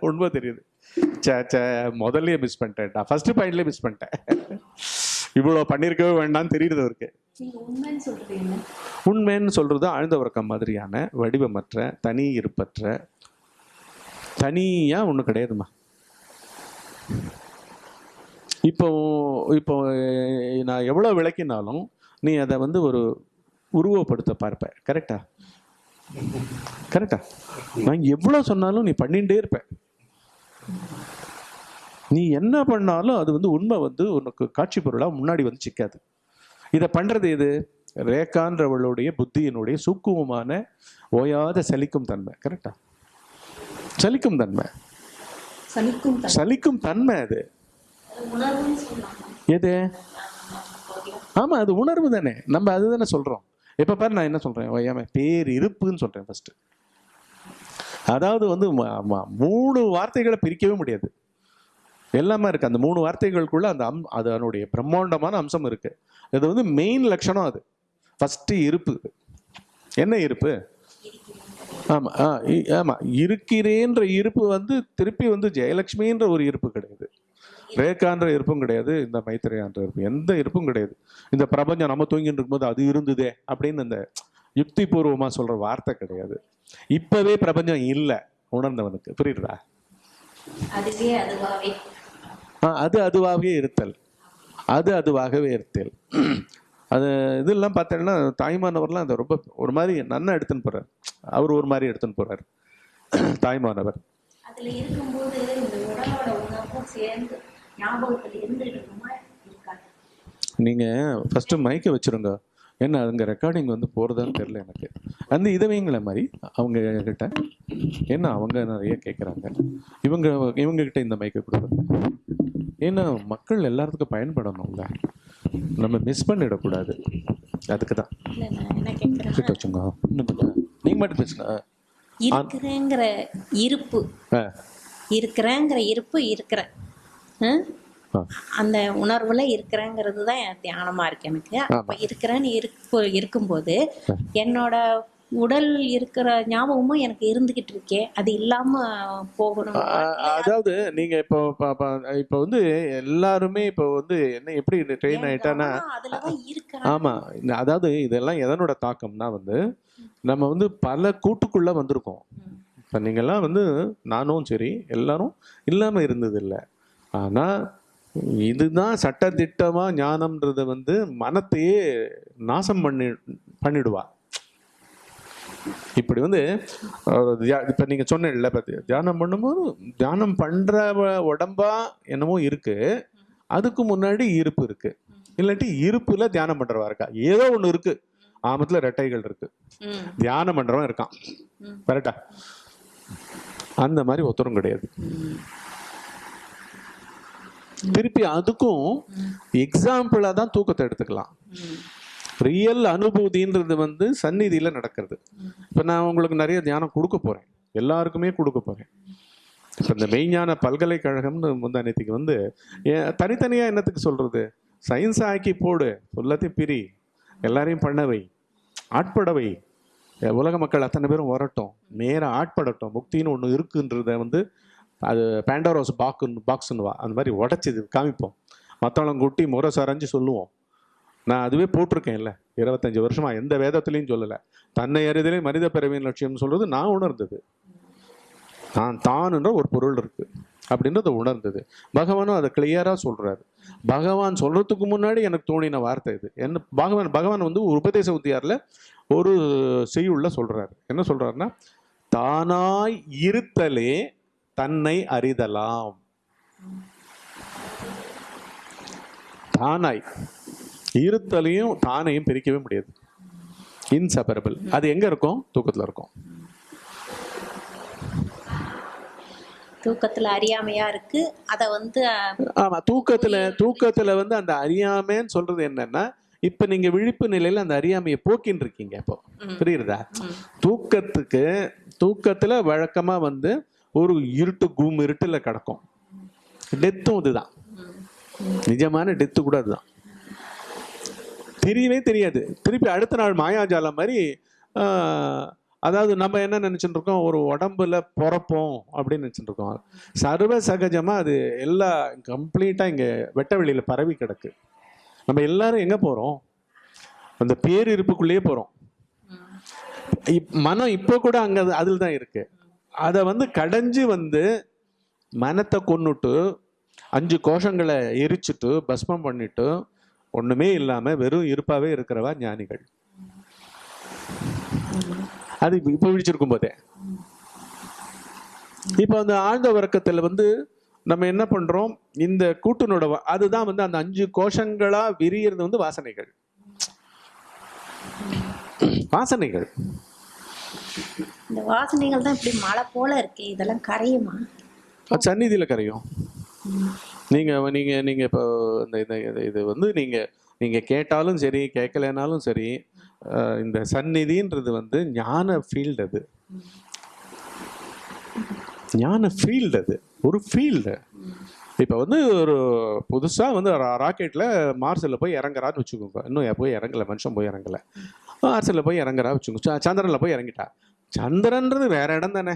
உண்மை தெரியுது. சே சே முதல்லையே மிஸ் பண்ணிட்டேன்டா. ஃபஸ்ட்டு பாயிண்ட்லேயே மிஸ் பண்ணிட்டேன். இவ்வளோ பண்ணியிருக்கவே வேண்டாம்னு தெரியுது அவருக்கு. உண்மைன்னு சொல்றது ஆழ்ந்த உறக்கம் மாதிரியான வடிவமற்ற தனி இருப்பற்ற தனியா ஒண்ணு கிடையாதுமா இப்போ இப்போ நான் எவ்வளோ விளக்கினாலும் நீ அதை வந்து ஒரு உருவப்படுத்த பார்ப்ப. கரெக்டா கரெக்டா நான் எவ்வளோ சொன்னாலும் நீ பண்ணிகிட்டே இருப்ப. நீ என்ன பண்ணாலும் அது வந்து உண்மை வந்து உனக்கு காட்சி பொருளாக முன்னாடி வந்து சிக்காது. இதை பண்ணுறது எது? ரேகான்றவளுடைய புத்தியினுடைய சூக்குமமான ஓயாத சலிக்கும் தன்மை கரெக்டா சலிக்கும் தன்மை. சலிக்கும் தன்மை. சலிக்கும் தன்மை அது. எது? ஆமா அது உணர்வு தானே. நம்ம அதுதானே சொல்றோம். இப்ப பாரு நான் என்ன சொல்றேன்? ஓயாம பேர் இருப்புன்னு சொல்றேன் ஃபர்ஸ்ட் அதாவது வந்து மூணு வார்த்தைகளை பிரிக்கவே முடியாது. எல்லாமே இருக்குது அந்த மூணு வார்த்தைகளுக்குள்ள அந்த அம் அது அதனுடைய பிரம்மாண்டமான அம்சம் இருக்குது இது வந்து மெயின் லட்சணம் அது. ஃபஸ்ட்டு இருப்பு. என்ன இருப்பு? ஆமாம் ஆ இ- இருக்கிறேன்ற இருப்பு வந்து திருப்பி வந்து ஜெயலட்சுமின்ற ஒரு இருப்பு கிடையாது. ரேகான்ற இருப்பும் கிடையாது. இந்த மைத்திரையான்ற இருப்பு. எந்த இருப்பும் கிடையாது. இந்த பிரபஞ்சம் நம்ம தூங்கிட்டு இருக்கும்போது அது இருந்ததே அப்படின்னு இந்த யுக்தி பூர்வமாக சொல்கிற வார்த்தை கிடையாது. இப்போவே பிரபஞ்சம் இல்லை. உணர்ந்தவனுக்கு. புரியுதா? அதுவே அதுவாவே. அது அதுவாகவே இருத்தல். அது அதுவாகவே இருத்தல். அது இதெல்லாம் பார்த்தீங்கன்னா தாய்மானவர்லாம் அதை ரொம்ப ஒரு மாதிரி நன்னா எடுத்துன்னு போறார். அவர் ஒரு மாதிரி எடுத்துன்னு போறார். தாய்மானவர். அதுல இருக்கும்போது இந்த உடலோட உணர்வும் சேர்ந்து ஞாபகத்துல இருந்துட்டு இருக்குமா இருக்காது. நீங்க ஃபர்ஸ்ட் மைக்கை வச்சிருங்க. என்ன அங்க ரெக்கார்டிங் வந்து போறதான்னு தெரியல எனக்கு. அந்த இதை மாதிரி அவங்க கிட்ட என்ன அவங்க நிறைய கேட்குறாங்க இவங்க இவங்க கிட்ட இந்த மைக்கை கொடுப்பாங்க ஏன்னா மக்கள் எல்லாத்துக்கும் பயன்படணும்ல. நம்ம மிஸ் பண்ணிடக்கூடாது. அதுக்கு தான் கிட்ட வச்சுங்க இன்னும் கொஞ்சம். நீங்க மட்டும் பேசுங்க. இருக்கிறேங்கிற இருப்பு. இருக்கிறேங்கிற இருப்பு இருக்கிற ஹம்? ஆ. அந்த உணர்வுல இருக்கிறேங்கிறது தான் தியானமா இருக்கு எனக்கு. அப்ப இருக்கிறேன்னு இருப்பு இருக்கும்போது என்னோட உடல் இருக்கிற ஞாபகமும் எனக்கு இருந்துகிட்டு இருக்கே. அது இல்லாம போகணும். அதாவது நீங்க இப்போ இப்போ வந்து எல்லாருமே இப்போ வந்து என்ன எப்படி ட்ரெயின் ஆயிட்டானா ஆமா அதாவது இதெல்லாம் எதனோட தாக்கம்னா வந்து நம்ம வந்து பல கூட்டுக்குள்ள வந்திருக்கோம். இப்போ நீங்கெல்லாம் வந்து நானும் சரி எல்லாரும் இல்லாம இருந்தது இல்லை ஆனா இதுதான் சட்டதிட்டமா ஞானம்ன்றத வந்து மனத்தையே நாசம் பண்ணி பண்ணிடுவா. இப்படி வந்து இப்ப நீங்க சொன்னீங்கல்ல பத்தி தியானம் பண்ணும்போது தியானம் பண்ற வ- உடம்பா என்னமோ இருக்கு. அதுக்கு முன்னாடி இருப்பு இருக்கு. இல்லாட்டி இருப்புல தியானம் பண்றவா இருக்கா? ஏதோ ஒண்ணு இருக்கு. ஆமத்துல ரெட்டைகள் இருக்கு. ம், தியானம் பண்றவன் இருக்கான். கரெக்டா? அந்த மாதிரி ஒருத்தரும் கிடையாது. திருப்பி அதுக்கும் எக்ஸாம்பிளா தான் தூக்கத்தை எடுத்துக்கலாம். ரியல் அனுபூதின்றது வந்து சந்நிதியில நடக்கிறது. இப்போ நான் உங்களுக்கு நிறைய தியானம் கொடுக்க போறேன். எல்லாருக்குமே கொடுக்க போறேன். இப்போ இந்த மெய்ஞான பல்கலைக்கழகம்னு முந்தானத்துக்கு வந்து ஏன் தனித்தனியா என்னத்துக்கு சொல்றது? சயின்ஸ் ஆக்கி போடு எல்லாத்தையும் பிரி எல்லாரையும் பண்ணவை ஆட்படவை உலக மக்கள் அத்தனை பேரும் வரட்டும் நேராக ஆட்படட்டும் முக்தின்னு ஒன்று இருக்குன்றத வந்து அது பேண்டோரோஸ் பாக்குன்னு பாக்ஸ்னுவா அந்த மாதிரி உடச்சி காமிப்போம். மற்றவங்க குட்டி முறை சரைஞ்சு சொல்லுவோம். நான் அதுவே போட்டிருக்கேன்ல. இருபத்தஞ்சி வருஷமா எந்த வேதத்துலையும் சொல்லலை. தன்னை அறிதலே மனித பிறவியின் லட்சியம்னு சொல்றது நான் உணர்ந்தது. நான் தான்ன்ற ஒரு பொருள் இருக்கு அப்படின்றத உணர்ந்தது. பகவானும் அதை கிளியராக சொல்றாரு. பகவான் சொல்றதுக்கு முன்னாடி எனக்கு தோணின வார்த்தை இது. என்ன பகவான் பகவான் வந்து உபதேச உத்தியாரில் ஒரு செய்யுள்ள சொல்றாரு. என்ன சொல்றாருன்னா தானாய் இருத்தலே தன்னை அறிதலாம். தானாய். இருத்தலையும் தானையும் பிரிக்கவே முடியாது. இன்செப்பரபிள் அது எங்க இருக்கும்? தூக்கத்துல இருக்கும். தூக்கத்துல அறியாமையா இருக்கு. அத வந்து அஹ், ஆமா தூக்கத்துல தூக்கத்துல வந்து அந்த அறியாமைன்னு சொல்றது என்னன்னா இப்ப நீங்க விழிப்பு நிலையில அந்த அறியாமையை போக்கின்னு இருக்கீங்க இப்போ. புரியுறதா. தூக்கத்துக்கு தூக்கத்துல வழக்கமா வந்து ஒரு இருட்டு கும் இருட்டுல கிடக்கும். டெத்தும் இதுதான். நிஜமான டெத்து கூட அதுதான். தெரியவே தெரியாது. திருப்பி அடுத்த நாள் மாயாஜாலம் மாதிரி அதாவது நம்ம என்ன நினச்சிட்டு இருக்கோம்? ஒரு உடம்புல பிறப்போம் அப்படின்னு நினச்சிட்டு இருக்கோம். சர்வ சகஜமாக அது எல்லா கம்ப்ளீட்டாக இங்கே வெட்ட வெளியில் பரவி கிடக்கு. நம்ம எல்லாரும் எங்கே போகிறோம் அந்த பேரிருப்புக்குள்ளேயே போகிறோம் இப்- மனம் இப்போ கூட அங்கே அதில் தான் இருக்கு. அதை வந்து கடைஞ்சு வந்து மனத்தை கொன்னுட்டு அஞ்சு கோஷங்களை எரிச்சுட்டு பஸ்மம் பண்ணிட்டு ஒண்ணுமே இல்லாம வெறும் இருப்பாவே இருக்கிறவா ஞானிகள். அது இப்ப- விழிச்சிருக்கும் போதே. இப்போ அந்த ஆழ்ந்த உறக்கத்துல வந்து நம்ம என்ன பண்றோம்? இந்த கூட்டுனோட அதுதான் வந்து அந்த அஞ்சு கோஷங்களா விரியறது வந்து வாசனைகள். வாசனைகள். இந்த வாசனைகள் தான் இப்படி மழை போல இருக்கு இதெல்லாம் கரையுமா? சந்நிதியில கரையும். நீங்கள் நீங்கள் நீங்கள் இப்போ இந்த இந்த இது- இது வந்து நீங்கள் நீங்கள் கேட்டாலும் சரி கேட்கலைனாலும் சரி இந்த சந்நிதின்றது வந்து ஞான ஃபீல்டு அது. ஞான ஃபீல்டு அது. ஒரு ஃபீல்டு இப்போ வந்து ஒரு புதுசாக வந்து ராக்கெட்டில் மார்ஸில் போய் இறங்குறான்னு வச்சுக்கோங்க. இன்னும் போய் இறங்கல மனுஷன் போய் இறங்கலை. மார்ஸில் போய் இறங்குறா வச்சுக்கோங்க. சந்திரனில் போய் இறங்கிட்டா. சந்திரன்றது வேற இடம் தானே.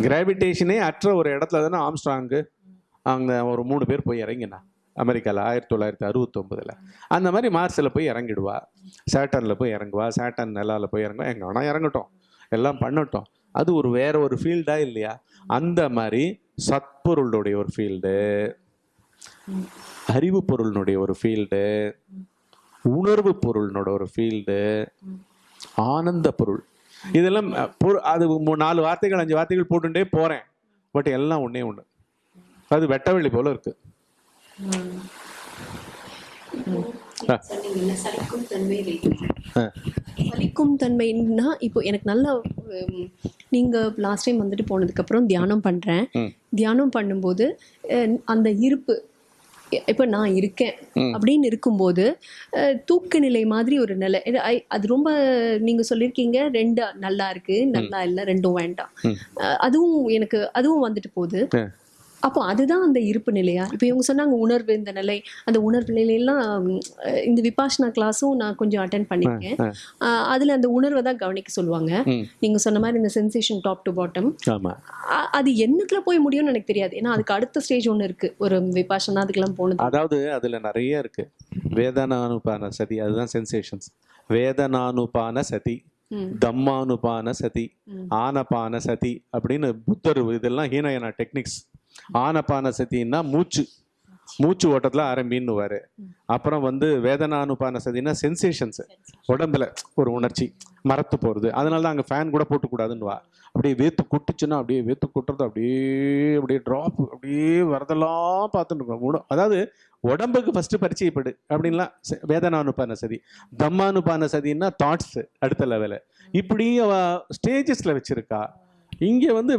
கிராவிடேஷனே அற்ற ஒரு இடத்துல தானே ஆம்ஸ்ட்ராங்கு அங்கே ஒரு மூணு பேர் போய் இறங்கினா அமெரிக்காவில் ஆயிரத்தி தொள்ளாயிரத்தி அறுபத்தொம்பதில் அந்த மாதிரி மார்ஸில் போய் இறங்கிடுவா. சேட்டனில் போய் இறங்குவா. சேட்டன் நிலாவில் போய் இறங்குவா. எங்கே ஆனால் இறங்கட்டும். எல்லாம் பண்ணட்டும். அது ஒரு வேற ஒரு ஃபீல்டா இல்லையா? அந்த மாதிரி சத்பொருளுடைய ஒரு ஃபீல்டு அறிவு பொருளினுடைய ஒரு ஃபீல்டு உணர்வு பொருளினோட ஒரு ஃபீல்டு ஆனந்த பொருள். இதெல்லாம் அது நாலு வார்த்தைகள் அஞ்சு வார்த்தைகள் போட்டுட்டே போகிறேன் பட் எல்லாம் ஒன்றே ஒன்று அது வெட்டவெளி போல இருக்கு. சலிக்கும் தன்மைன்னா இப்போ எனக்கு நல்ல நீங்க லாஸ்ட் டைம் வந்துட்டு போனதுக்கு அப்புறம் தியானம் பண்றேன். தியானம் பண்ணும்போது அஹ், அந்த இருப்பு இப்போ நான் இருக்கேன். அப்படின்னு இருக்கும்போது தூக்க நிலை மாதிரி ஒரு நிலை. அது ரொம்ப நீங்க சொல்லியிருக்கீங்க ரெண்டு நல்லா இருக்கு நல்லா இல்லை ரெண்டும் வேண்டாம். அதுவும் எனக்கு அதுவும் வந்துட்டு போகுது. அப்போ அதுதான் அந்த இருப்பு நிலையா? இப்போ இவங்க சொன்னாங்க உணர்வு இந்த நிலை அந்த உணர்வு நிலையெல்லாம் இந்த விபாஷனா கிளாஸும் நான் கொஞ்சம் அட்டன். அஹ், அதுல அந்த உணர்வை தான் கவனிக்க சொல்லுவாங்க. நீங்க சொன்ன மாதிரி இந்த சென்சேஷன் டாப் டு பாட்டம் அது என்னக்குள்ள போய் முடியும்னு எனக்கு தெரியாது. ஏன்னா அதுக்கு அடுத்த ஸ்டேஜ் ஒன்று இருக்கு. ஒரு விபாஷனா அதுக்கெல்லாம் போனது. அதாவது அதுல நிறைய இருக்கு. வேதனானுபான சதி அதுதான் சென்சேஷன்ஸ் வேதனானுபான சதி. தம்மானுபான சதி. ஆனபான சதி அப்படின்னு புத்தர் இதெல்லாம் ஹீனயனா டெக்னிக்ஸ் ஆனப்பான சதின்னா மூச்சு. மூச்சு ஓட்டத்தில் ஆரம்பின்னுவார். அப்புறம் வந்து வேதனானுபான சதினா சென்சேஷன்ஸு உடம்புல ஒரு உணர்ச்சி மரத்து போகிறது அதனால தான் அங்கே ஃபேன் கூட போட்டுக்கூடாதுன்னுவா. அப்படியே வேத்து குட்டுச்சுன்னா அப்படியே வேத்து குட்டுறது அப்படியே அப்படியே ட்ராப் அப்படியே வரதெல்லாம் பார்த்துட்டு இருக்கோம் அதாவது உடம்புக்கு ஃபஸ்ட்டு பரிச்சயப்படு அப்படின்லாம் செ- வேதனானுபான சதி தம்மானுபான சதின்னா தாட்ஸு அடுத்த லெவலு இப்படி அவ வச்சுருக்கா. இங்கே வந்து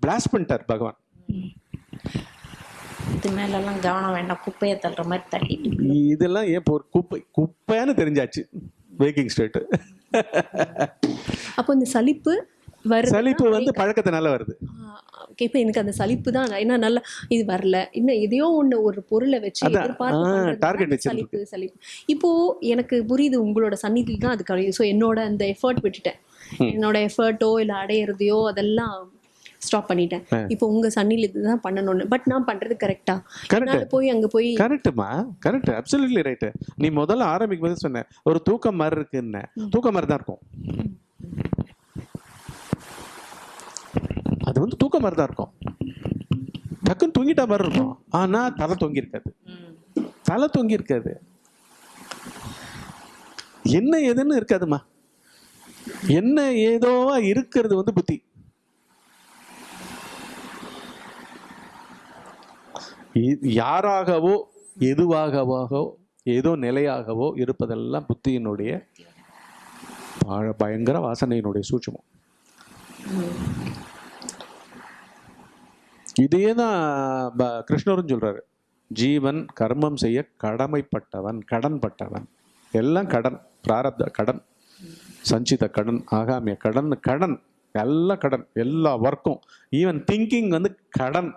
பிளாஸ் பண்ணிட்டார் பகவான். இது மேலெல்லாம் கவனம் வேண்டாம். குப்பையை தள்ளுற மாதிரி தள்ளிட்டு இதெல்லாம் ஏன் இப்போ ஒரு குப்பை குப்பைன்னு தெரிஞ்சாச்சு. வேக்கிங் ஸ்டேட் அப்போ இந்த சலிப்பு வர சலிப்பு வந்து பழக்கத்தினால வருது. இப்போ எனக்கு அந்த சலிப்பு தான். ஏன்னா நல்லா இது வரல. இன்னும் எதையோ ஒண்ணு ஒரு பொருளை வச்சு எதிர்பார்த்து. சலிப்பு சலிப்பு. இப்போ எனக்கு புரியுது உங்களோட சந்நிதியில் தான் அது கழியும் ஸோ என்னோட அந்த எஃபர்ட் விட்டுட்டேன். என்னோட எஃபர்ட்டோ இல்லை அடையிறதையோ அதெல்லாம் ஸ்டாப் பண்ணிட்டேன். இப்போ உங்க சன்னில இதுதான் பண்ணணும்னு. பட் நான் பண்றது கரெக்டா. என்னால போய் அங்க போய் கரெக்டுமா கரெக்ட் அப்சல்யூட்லி ரைட்டு நீ முதல்ல ஆரம்பிக்கும் போது சொன்ன ஒரு தூக்கம் மாதிரி இருக்குன்னு. தூக்கம் மாதிரி தான் இருக்கும். அது வந்து தூக்கம் மாதிரி தான் இருக்கும். டக்குன்னு தூங்கிட்டா மாதிரி இருக்கும். ஆனா தலை தொங்கி இருக்காது. தலை தொங்கி இருக்காது. என்ன ஏதுன்னு இருக்காதுமா என்ன ஏதோவா இருக்கிறது வந்து புத்தி. யாராகவோ எதுவாகவோ ஏதோ நிலையாகவோ இருப்பதெல்லாம் புத்தியினுடைய பயங்கர வாசனையினுடைய சூட்சமம். இதையே தான் ப- கிருஷ்ணரும் சொல்றாரு. ஜீவன் கர்மம் செய்ய கடமைப்பட்டவன் கடன்பட்டவன். எல்லாம் கடன் பிராரப்த கடன் சஞ்சித கடன் ஆகாமிய கடன் கடன் எல்லாம் கடன் எல்லா ஒர்க்கும் ஈவன் திங்கிங் வந்து கடன்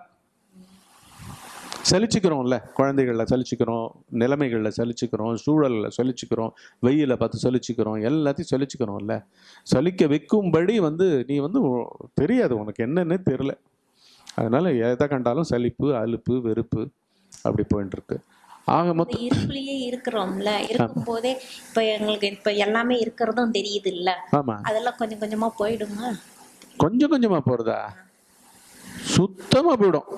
சலிச்சுக்கிறோம்ல. குழந்தைகளில் சலிச்சுக்கிறோம் நிலைமைகளில் சலிச்சுக்கிறோம் சூழலில் சலிச்சுக்கிறோம் வெயில பார்த்து சலிச்சுக்கிறோம் எல்லாத்தையும் சலிச்சுக்கிறோம்ல. சலிக்க வைக்கும்படி வந்து நீ வந்து தெரியாது உனக்கு என்னன்னே தெரில அதனால எதை கண்டாலும் சலிப்பு அலுப்பு வெறுப்பு அப்படி போயிட்டு இருக்கு ஆக மொத்தம் இருப்புலயே இருக்கிறோம்ல. இருக்கும் போதே இப்ப எங்களுக்கு இப்ப எல்லாமே இருக்கிறதும் தெரியுது இல்ல ஆமா. அதெல்லாம் கொஞ்சம் கொஞ்சமா போயிடுமா? கொஞ்சம் கொஞ்சமா போறதா? சுத்தமா போயிடும்.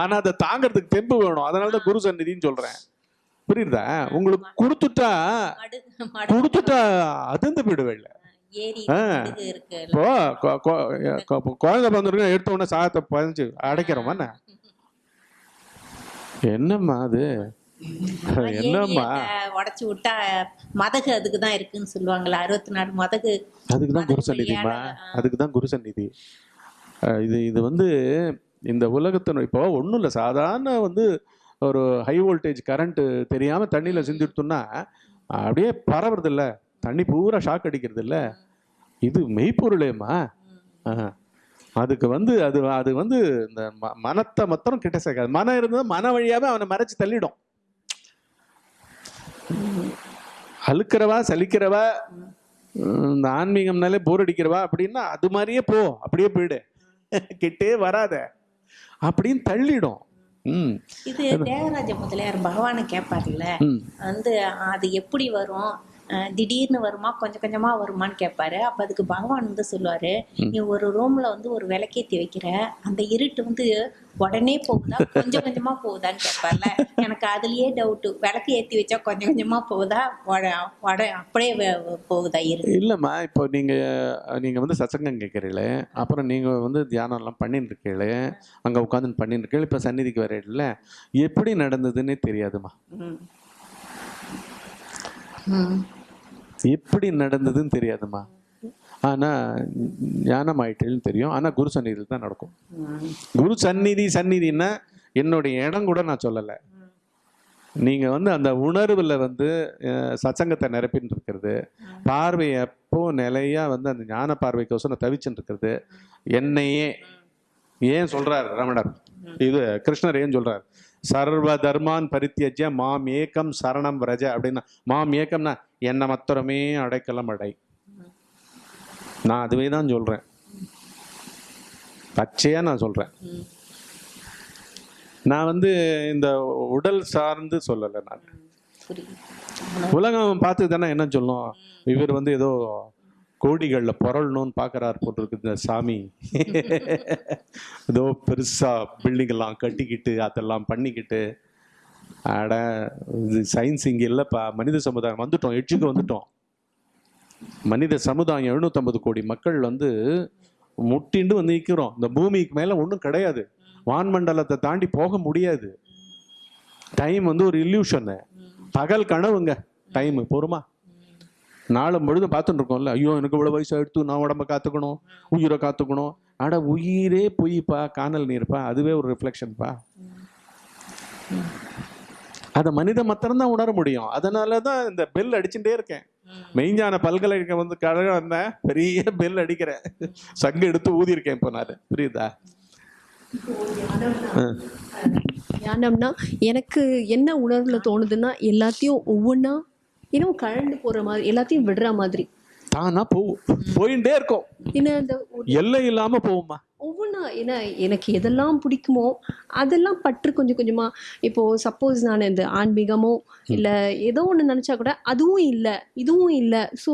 ஆனா அதை தாங்கறதுக்கு தெம்பு வேணும். அதனால தான் குரு சந்நிதின்னு சொல்றேன். புரியுதா? உங்களுக்கு கொடுத்துட்டா கொடுத்துட்டா அதிர்ந்து இருக்கு இப்போ குழந்தை பிறந்திருக்கு எடுத்த உடனே சாதத்தை பதிஞ்சு அடைக்கிறோமா என்ன? என்னம்மா அது? என்னம்மா? உடச்சு விட்டா மதகு அதுக்கு தான் இருக்குன்னு சொல்லுவாங்கல்ல அறுபத்தி நாலு மதகு. அதுக்கு தான் குரு சந்நிதிமா அதுக்கு தான் குரு சந்நிதி. இது இது வந்து இந்த உலகத்தின் இப்போ ஒன்றும் இல்லை. சாதாரண வந்து ஒரு ஹை வோல்டேஜ் கரண்ட்டு தெரியாமல் தண்ணியில் சிந்திடுத்தோம்னா அப்படியே பரவுறது இல்லை தண்ணி பூரா ஷாக் அடிக்கிறது இல்லை இது மெய்ப்பொருளேம்மா. அதுக்கு வந்து அது அது வந்து இந்த ம- மனத்தை மொத்தம் கிட்ட சேர்க்காது. மனம் இருந்தால் மன வழியாகவே அவனை மறைச்சு தள்ளிடும். அழுக்கிறவா சலிக்கிறவா இந்த ஆன்மீகம்னாலே போர் அடிக்கிறவா அப்படின்னா அது மாதிரியே போ. அப்படியே போயிடு. கிட்டே வராத. அப்படின்னு தள்ளிடும். ம். இது தேவராஜ முதலியார் பகவானை கேட்பார்ல வந்து அது எப்படி வரும்? திடீர்னு வருமா? கொஞ்சம் கொஞ்சமா வருமான்னு கேட்பாரு அப்ப அதுக்கு பகவான் வந்து சொல்லுவாரு நீ ஒரு ரூம்ல வந்து ஒரு விளக்கேத்தி வைக்கிற. அந்த இருட்டு வந்து உடனே போகுதா? கொஞ்சம் கொஞ்சமா போகுதான்னு கேட்பார்ல எனக்கு அதுலயே டவுட் விளக்கு ஏத்தி வச்சா கொஞ்சம் கொஞ்சமா போகுதா? அப்படியே போகுதா இருட்டு? இல்லைம்மா இப்போ நீங்கள் நீங்கள் வந்து சத்சங்கம் கேட்குறீங்களே அப்புறம் நீங்கள் வந்து தியானம்லாம் பண்ணிட்டு இருக்கீங்களே அங்கே உட்காந்து பண்ணிட்டு இருக்கீங்க இப்போ சந்நிதிக்கு வரீங்கள எப்படி நடந்ததுன்னே தெரியாதுமா. எப்படி நடந்ததுன்னு தெரியாதுமா ஆனால் ஞானம் ஆயிட்டேன்னு தெரியும். ஆனால் குரு சந்நிதியில் தான் நடக்கும். குரு சந்நிதி சந்நிதின்னா என்னுடைய இடம் கூட நான் சொல்லலை. நீங்க வந்து அந்த உணர்வுல வந்து சச்சங்கத்தை நிரப்பின்னு இருக்கிறது. பார்வை எப்போ நிலையா வந்து அந்த ஞான பார்வைக்கோசரம் தவிச்சுட்டு இருக்கிறது. என்னையே. ஏன் சொல்றார் ரமணர்? இது கிருஷ்ணர் ஏன் சொல்கிறார் சர்வ தர்மான் பரித்தியஜ மாம் ஏகம் சரணம் ரஜ அப்படின்னா. மாம் ஏக்கம்னா என்னை மத்திரமே அடைக்கலம் அடை. நான் அதுவே தான் சொல்றேன். பச்சையா நான் சொல்றேன். ம். நான் வந்து இந்த உடல் சார்ந்து சொல்லலை நான். உலகம் பார்த்து தானே என்ன சொல்லும்? இவர் வந்து ஏதோ கோடிகளில் புரளணும்னு பார்க்குறாரு போட்டிருக்கு இந்த சாமி. ஏதோ பெருசா பில்டிங் எல்லாம் கட்டிக்கிட்டு அதெல்லாம் பண்ணிக்கிட்டு. அட இது சயின்ஸ் இங்கே இல்லைப்பா. மனித சமுதாயம் வந்துட்டோம் எட்ஜுக்கு வந்துட்டோம். மனித சமுதாயம் எழுநூத்தம்பது கோடி மக்கள் வந்து முட்டிண்டு வந்து நிற்கிறோம் இந்த பூமிக்கு மேலே ஒன்றும் கிடையாது. வான்மண்டலத்தை தாண்டி போக முடியாது. டைம் வந்து ஒரு இல்யூஷனு பகல் கனவுங்க. டைம் பொறுமா? நாளும் பொழுது பார்த்துட்டு இருக்கோம்ல ஐயோ எனக்கு இவ்வளோ வயசு எடுத்து நான் உடம்ப காத்துக்கணும் உயிரை காத்துக்கணும். அட உயிரே பொய்ப்பா காணல் நீர்ப்பா அதுவே ஒரு ரிஃப்ளெக்ஷன்ப்பா அதை மனித மாத்திரம்தான் உணர முடியும். அதனால தான் இந்த பெல் அடிச்சுட்டே இருக்கேன். மெய்ஞான பல்கலைக்கழகம் வந்து கழகம் வந்தேன் பெரிய பெல் அடிக்கிறேன். சங்கு எடுத்து ஊதி இருக்கேன் இப்போ நான். புரியுதா? ஆ. தியானம்னா எனக்கு என்ன உணர்வுல தோணுதுன்னா எல்லாத்தையும் ஒவ்வொன்றா இன்னும் கழண்டு போற மாதிரி எல்லாத்தையும் விடுற மாதிரி. தானா போகும். போயிட்டே இருக்கும். ஏன்னா இந்த எல்லை இல்லாம போகுமா? ஒவ்வொன்றா ஏன்னா எனக்கு எதெல்லாம் பிடிக்குமோ அதெல்லாம் பற்று கொஞ்சம் கொஞ்சமா. இப்போ சப்போஸ் நான் இந்த ஆன்மீகமோ இல்ல ஏதோ ஒண்ணு நினைச்சா கூட அதுவும் இல்ல இதுவும் இல்ல. ஸோ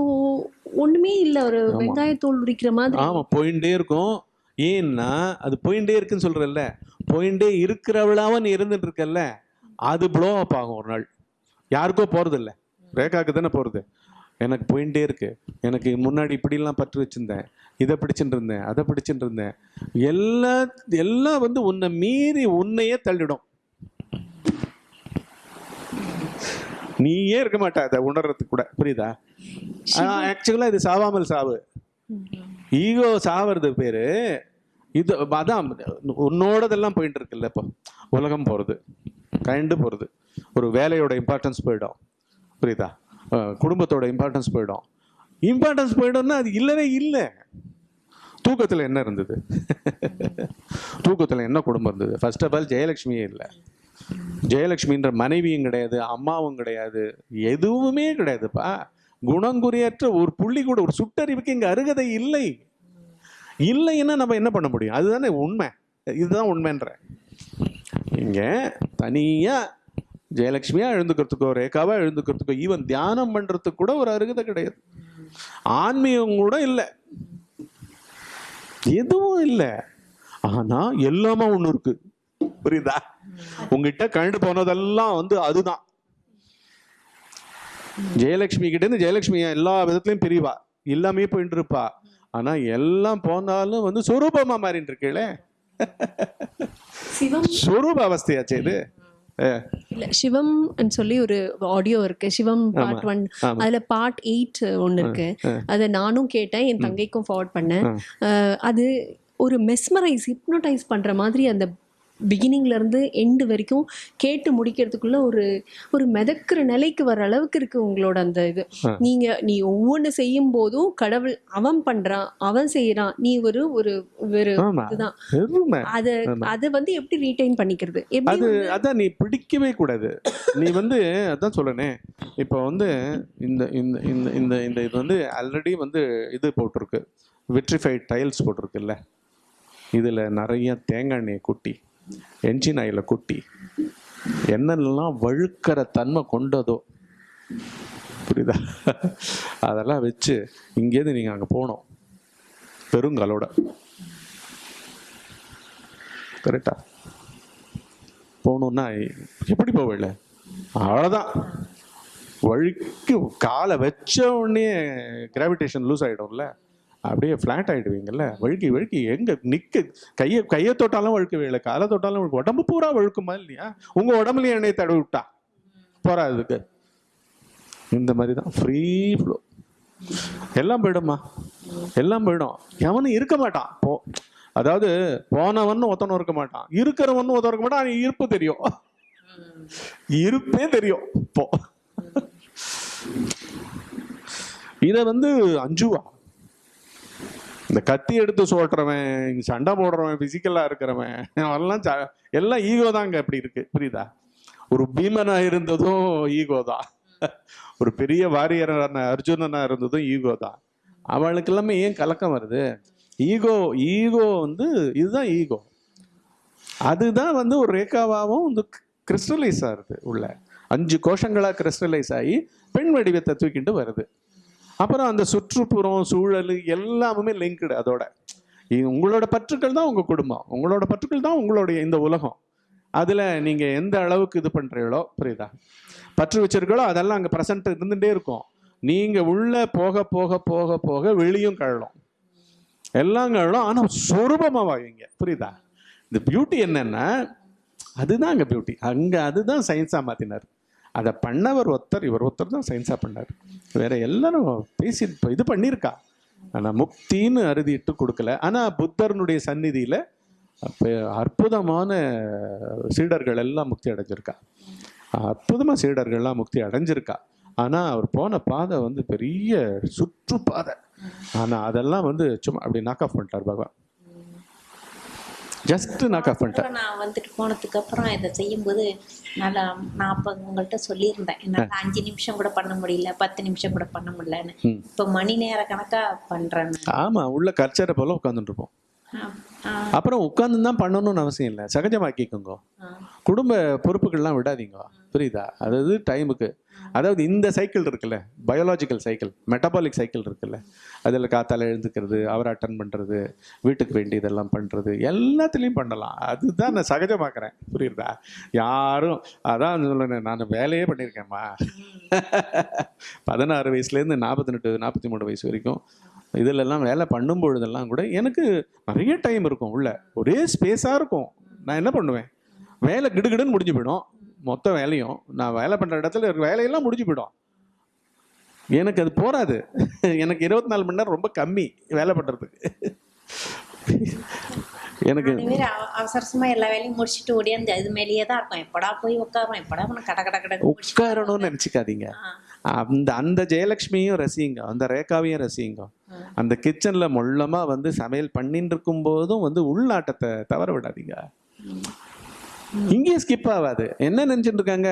ஒண்ணுமே இல்ல. ஒரு. வெங்காயத்தோல் உரிக்கிற மாதிரி. ஆமா போயிட்டே இருக்கும். ஏன்னா அது போயிட்டே இருக்குன்னு சொல்றல்ல போயிட்டே இருக்கிறவளாவ நீ இருந்துட்டு இருக்கல்ல அது ப்ளோ அப் ஆகும் ஒரு நாள். யாருக்கோ போறது ரேகாக்கு தானே போறது? எனக்கு போயிட்டே இருக்கு. எனக்கு முன்னாடி இப்படிலாம் பற்று வச்சிருந்தேன். இதை பிடிச்சிட்டு இருந்தேன் அதை பிடிச்சிட்டு இருந்தேன். எல்லா எல்லாம் வந்து உன்னை மீறி உன்னையே தள்ளிடும். நீயே இருக்க மாட்ட அதை உணர்றதுக்கு கூட. புரியுதா? ஆக்சுவலா இது சாவாமல் சாவு. ஈகோ சாவறது பேரு. இது அதான் உன்னோடதெல்லாம் போயிட்டு இருக்குல்ல இப்போ. உலகம் போகிறது கண்டு போகிறது ஒரு வேலையோட இம்பார்ட்டன்ஸ் போயிடும். புரியுதா? குடும்பத்தோட இம்பார்ட்டன்ஸ் போயிடும். இம்பார்ட்டன்ஸ் போயிடும்னா அது இல்லவே இல்லை. தூக்கத்தில் என்ன இருந்தது? தூக்கத்தில் என்ன குடும்பம் இருந்தது? ஃபர்ஸ்ட் ஆஃப் ஆல் ஜெயலட்சுமியே இல்லை. ஜெயலட்சுமின்ற மனைவியும் கிடையாது அம்மாவும் கிடையாது எதுவுமே கிடையாதுப்பா. குணங்குறையற்ற ஒரு புள்ளி கூட ஒரு சுட்டறிவுக்கு இங்கே அருகதை இல்லை. இல்லைன்னா நம்ம என்ன பண்ண முடியும்? அதுதானே உண்மை. இதுதான் உண்மைன்ற. இங்கே தனியாக ஜெயலட்சுமியா எழுந்துக்கிறதுக்கோ ரேகாவா எழுந்துக்கிறதுக்கோ ஈவன் தியானம் பண்றதுக்கு கூட ஒரு அருகதை கிடையாது. ஆன்மீகம் கூட இல்லை. எதுவும் இல்லை. ஆனா எல்லாமே ஒண்ணு இருக்கு. புரியுதா? உங்ககிட்ட கண்டு போனதெல்லாம் வந்து அதுதான். ஜெயலட்சுமி கிட்ட இருந்து ஜெயலட்சுமி எல்லா விதத்துலயும் பிரிவா. எல்லாமே போயிட்டு இருப்பா ஆனா எல்லாம் போனாலும் வந்து சொரூபமா மாறிட்டு இருக்கீங்களே சொரூப அவஸ்தையாச்சே இது. இல்ல சிவம் சொல்லி ஒரு ஆடியோ இருக்கு. Sivam part one. அதுல பார்ட் எயிட் ஒன்னு இருக்கு. அதை நானும் கேட்டேன் என் தங்கைக்கும் ஃபார்வர்ட் பண்ணேன். அது ஒரு மெஸ்மரைஸ் ஹிப்னோடைஸ் பண்ற மாதிரி அந்த பிகினிங்ல இருந்து எண்டு வரைக்கும் கேட்டு முடிக்கிறதுக்குள்ள ஒரு ஒரு மிதக்கிற நிலைக்கு வர அளவுக்கு இருக்கு உங்களோட அந்த இது. நீங்க நீ ஒவ்வொன்று செய்யும் போதும் கடவுள் அவன் பண்றான் அவன் செய்யறான் நீ ஒரு ஒரு ஒரு இதுதான். அத அது வந்து எப்படி ரீடைன் பண்ணிக்கிறது? எப்படி அது அதான் நீ பிடிக்கவே கூடாது. நீ வந்து அதான் சொல்லனே இப்போ வந்து இந்த இந்த இந்த இந்த இந்த இது வந்து ஆல்ரெடி வந்து இது போட்டிருக்கு. விட்ரிஃபைட் டைல்ஸ் போட்டிருக்குல்ல. இதில் நிறைய தேங்காய் எண்ணெயை கொட்டி. என்ஜின் ஆயில கொட்டி. என்னெல்லாம் வழுக்கிற தன்மை கொண்டதோ. புரியுதா? அதெல்லாம் வச்சு இங்கேருந்து நீங்கள் அங்கே போனோம் பெருங்கலோட. கரெக்டா? போகணுன்னா எப்படி போவேல அவ்வளோதான் வழுக்கி காலை வச்ச உடனே கிராவிடேஷன் லூஸ் ஆகிடும்ல அப்படியே ஃப்ளாட் ஆகிடுவீங்கல்ல வழுக்கி வழுக்கி எங்கே நிற்க கையை கையை தொட்டாலும் வழுக்கவே இல்லை. காலை தொட்டாலும் வழுக்கு. உடம்பு பூரா வழுக்குமா இல்லையா? உங்கள் உடம்புலையும் எண்ணெயை தடவி விட்டா? போகிறா அதுக்கு இந்த மாதிரி தான். ஃப்ரீ ஃப்ளோ எல்லாம் போயிடும்மா. எல்லாம் போயிடும். எவனும் இருக்க மாட்டான். போ. அதாவது போனவன் ஒத்தனும் இருக்க மாட்டான். இருக்கிறவன் ஒருத்தன் இருக்க மாட்டான். இருப்பு தெரியும். இருப்பே தெரியும். போ. இதை வந்து அஞ்சுவா. இந்த கத்தி எடுத்து சோட்டுறவன் சண்டை போடுறவன் பிசிக்கலா இருக்கிறவன் அவெல்லாம் எல்லாம் ஈகோ தாங்க அப்படி இருக்கு. புரியுதா? ஒரு பீமனா இருந்ததும் ஈகோ தான். ஒரு பெரிய வாரியரான அர்ஜுனனா இருந்ததும் ஈகோ தான். அவளுக்கு எல்லாமே ஏன் கலக்கம் வருது? ஈகோ ஈகோ வந்து இதுதான் ஈகோ அதுதான் வந்து ஒரு ரேகாவாகவும் வந்து கிறிஸ்டலைஸ் ஆகுது உள்ள. அஞ்சு கோஷங்களாக கிறிஸ்டலைஸ் ஆகி பெண் வடிவத்தை தூக்கிட்டு வருது. அப்புறம் அந்த சுற்றுப்புறம் சூழல் எல்லாமே லிங்க்டு அதோட. உங்களோட பற்றுக்கள் தான் உங்கள் குடும்பம். உங்களோட பற்றுக்கள் தான் உங்களுடைய இந்த உலகம். அதில் நீங்கள் எந்த அளவுக்கு இது பண்ணுறீங்களோ புரியுதா? பற்று வச்சிருக்கீங்களோ அதெல்லாம் அங்கே ப்ரெசன்ட் இருந்துட்டே இருக்கும். நீங்கள் உள்ளே போக போக போக போக வெளியும் கழலும். எல்லாம் கழலும் ஆனால் சொரூபமா வாங்க புரியுதா? இந்த பியூட்டி என்னென்னா அதுதான் அங்கே பியூட்டி அங்கே அதுதான் சயின்ஸாக மாற்றினார் அதை பண்ணவர் ஒருத்தர் இவர் ஒருத்தர் தான் சயின்ஸாக பண்ணார். வேற எல்லாரும் பேசி இப்போ இது பண்ணியிருக்கா. ஆனால் முக்தின்னு அறுதிட்டு கொடுக்கல. ஆனால் புத்தர்னுடைய சந்நிதியில் அற்புதமான சீடர்கள் எல்லாம் முக்தி அடைஞ்சிருக்கா. அற்புதமாக சீடர்கள்லாம் முக்தி அடைஞ்சிருக்கா. ஆனால் அவர் போன பாதை வந்து பெரிய சுற்றுப்பாதை. ஆனால் அதெல்லாம் வந்து சும்மா அப்படி நாக் ஆஃப் பண்ணிட்டார் பகவான். ஜஸ்ட் நாக் ஆஃப் பண்ணிட்டார் அப்புறம் நான் வந்துட்டு போனதுக்கு அப்புறம் இதை செய்யும்போது நல்லா நான் அப்போ உங்கள்கிட்ட சொல்லியிருந்தேன். என்னால் அஞ்சு நிமிஷம் கூட பண்ண முடியல பத்து நிமிஷம் கூட பண்ண முடியலன்னு. இப்போ மணி நேர கணக்கா பண்றேன் நான். ஆமா உள்ள கல்ச்சரை போல உட்காந்துட்டு இருப்போம். அப்புறம் உட்காந்து தான் பண்ணணும்னு அவசியம் இல்லை. சகஜமாக்கிக்கோங்க. குடும்ப பொறுப்புகள்லாம் விடாதீங்க. புரியுதா? அதாவது டைமுக்கு அதாவது இந்த சைக்கிள் இருக்குல்ல பயாலாஜிக்கல் சைக்கிள் மெட்டபாலிக் சைக்கிள் இருக்குல்ல. அதில் காத்தால எழுந்துக்கிறது அவரை அட்டன் பண்ணுறது வீட்டுக்கு வேண்டியதெல்லாம் பண்ணுறது எல்லாத்துலேயும் பண்ணலாம். அதுதான் நான் சகஜமாக்குறேன். புரியுதா? யாரும் அதான் சொல்லுறேன் நான் வேலையே பண்ணியிருக்கேன்மா. பதினாறு வயசுலேருந்து நாற்பத்தி நாற்பத்தி மூணு வயசு வரைக்கும் இதிலெல்லாம் வேலை பண்ணும் பொழுதெல்லாம் கூட எனக்கு நிறைய டைம் இருக்கும் உள்ள. ஒரே ஸ்பேஸாக இருக்கும். நான் என்ன பண்ணுவேன்? வேலை கிடுகிடுன்னு முடிஞ்சு போயிடும். மொத்த வேலையும் நான் வேலை பண்ணுற இடத்துல வேலையெல்லாம் முடிஞ்சு போயிடும். எனக்கு அது போராது எனக்கு இருபத்தி நாலு மணி நேரம் ரொம்ப கம்மி வேலை பண்ணுறதுக்கு எனக்கு அவசரமா எல்லா வேலையும் முடிச்சுட்டு ஓடியாந்து அது மேலேயே தான் இருக்கும் எப்படா போய் உட்காரோம் எப்படா கட கட கட உட்காரணும்னு நினச்சிக்காதீங்க. அந்த அந்த ஜெயலக்ஷ்மியும் ரசிங்க அந்த ரேகாவையும் ரசிங்க அந்த கிச்சன்ல மொள்ளமா வந்து சமையல் பண்ணிட்டு இருக்கும் போதும் வந்து உள்நாட்டத்தை தவற விடாதீங்க. இங்கேயும் ஸ்கிப் ஆகாது. என்ன நினச்சிட்டு இருக்காங்க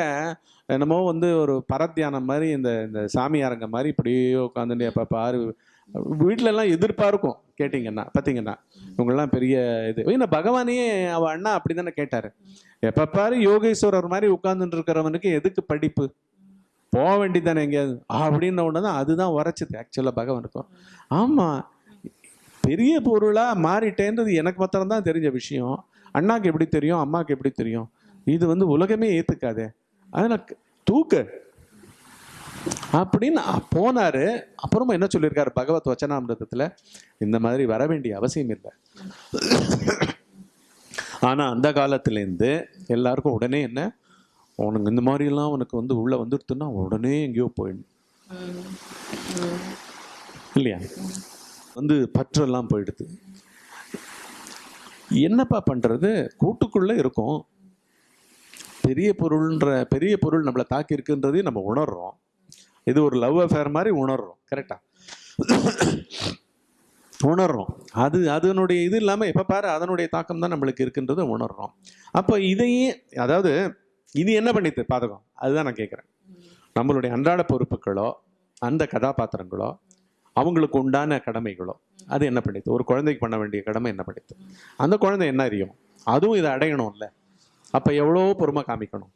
என்னமோ வந்து ஒரு பரத்தியானம் மாதிரி இந்த இந்த சாமியாரங்க மாதிரி இப்படியே உட்காந்துட்டு அப்போ பாரு. வீட்டிலலாம் எதிர்ப்பாக எதிர்பார்க்கும் கேட்டிங்கன்னா பார்த்தீங்கன்னா இவங்கெல்லாம் பெரிய இது. ஏன்னா பகவானே அவள் அண்ணா அப்படி தானே கேட்டார். எப்போ பாரு யோகேஸ்வரர் மாதிரி உட்காந்துட்டு இருக்கிறவனுக்கு எதுக்கு படிப்பு? போக வேண்டியதானே எங்கேயாவது? அப்படின்ன ஒன்று தான் அதுதான் உரைச்சது. ஆக்சுவலாக பகவானுக்கும் ஆமாம் பெரிய பொருளாக மாறிட்டேன்றது எனக்கு மாத்திரம்தான் தெரிஞ்ச விஷயம். அண்ணாக்கு எப்படி தெரியும் அம்மாவுக்கு எப்படி தெரியும்? இது வந்து உலகமே ஏற்றுக்காதே அதில் தூக்கு. அப்படின்னு போனாரு. அப்புறமா என்ன சொல்லியிருக்காரு பகவத் வச்சனாமிரதத்துல? இந்த மாதிரி வர வேண்டிய அவசியம் இல்லை. ஆனா அந்த காலத்துலேருந்து எல்லாருக்கும் உடனே என்ன? உனக்கு இந்த மாதிரிலாம் உனக்கு வந்து உள்ள வந்துடுத்துன்னா உடனே எங்கேயோ போயிடணும் இல்லையா? வந்து பற்றெல்லாம் போயிடுது. என்னப்பா பண்ணுறது கூட்டுக்குள்ளே இருக்கும். பெரிய பொருள்ன்ற பெரிய பொருள் நம்மளை தாக்கி இருக்குன்றதையும் நம்ம உணர்றோம். இது ஒரு லவ் அஃபேர் மாதிரி உணர்றோம். கரெக்டா உணர்றோம். அது அதனுடைய இது இல்லாமல் எப்போ பாரு அதனுடைய தாக்கம் தான் நம்மளுக்கு இருக்குன்றதை உணர்றோம். அப்போ இதையே அதாவது இது என்ன பண்ணித்து பாதகம்? அதுதான் நான் கேட்குறேன். நம்மளுடைய அன்றாட பொறுப்புகளோ அந்த கதாபாத்திரங்களோ அவங்களுக்கு உண்டான கடமைகளோ அது என்ன பண்ணித்து ஒரு குழந்தைக்கு பண்ண வேண்டிய கடமை என்ன பண்ணித்து அந்த குழந்தை என்ன அறியும்? அதுவும் இதை அடையணும்ல. அப்போ எவ்வளோ பொறுமை காமிக்கணும்?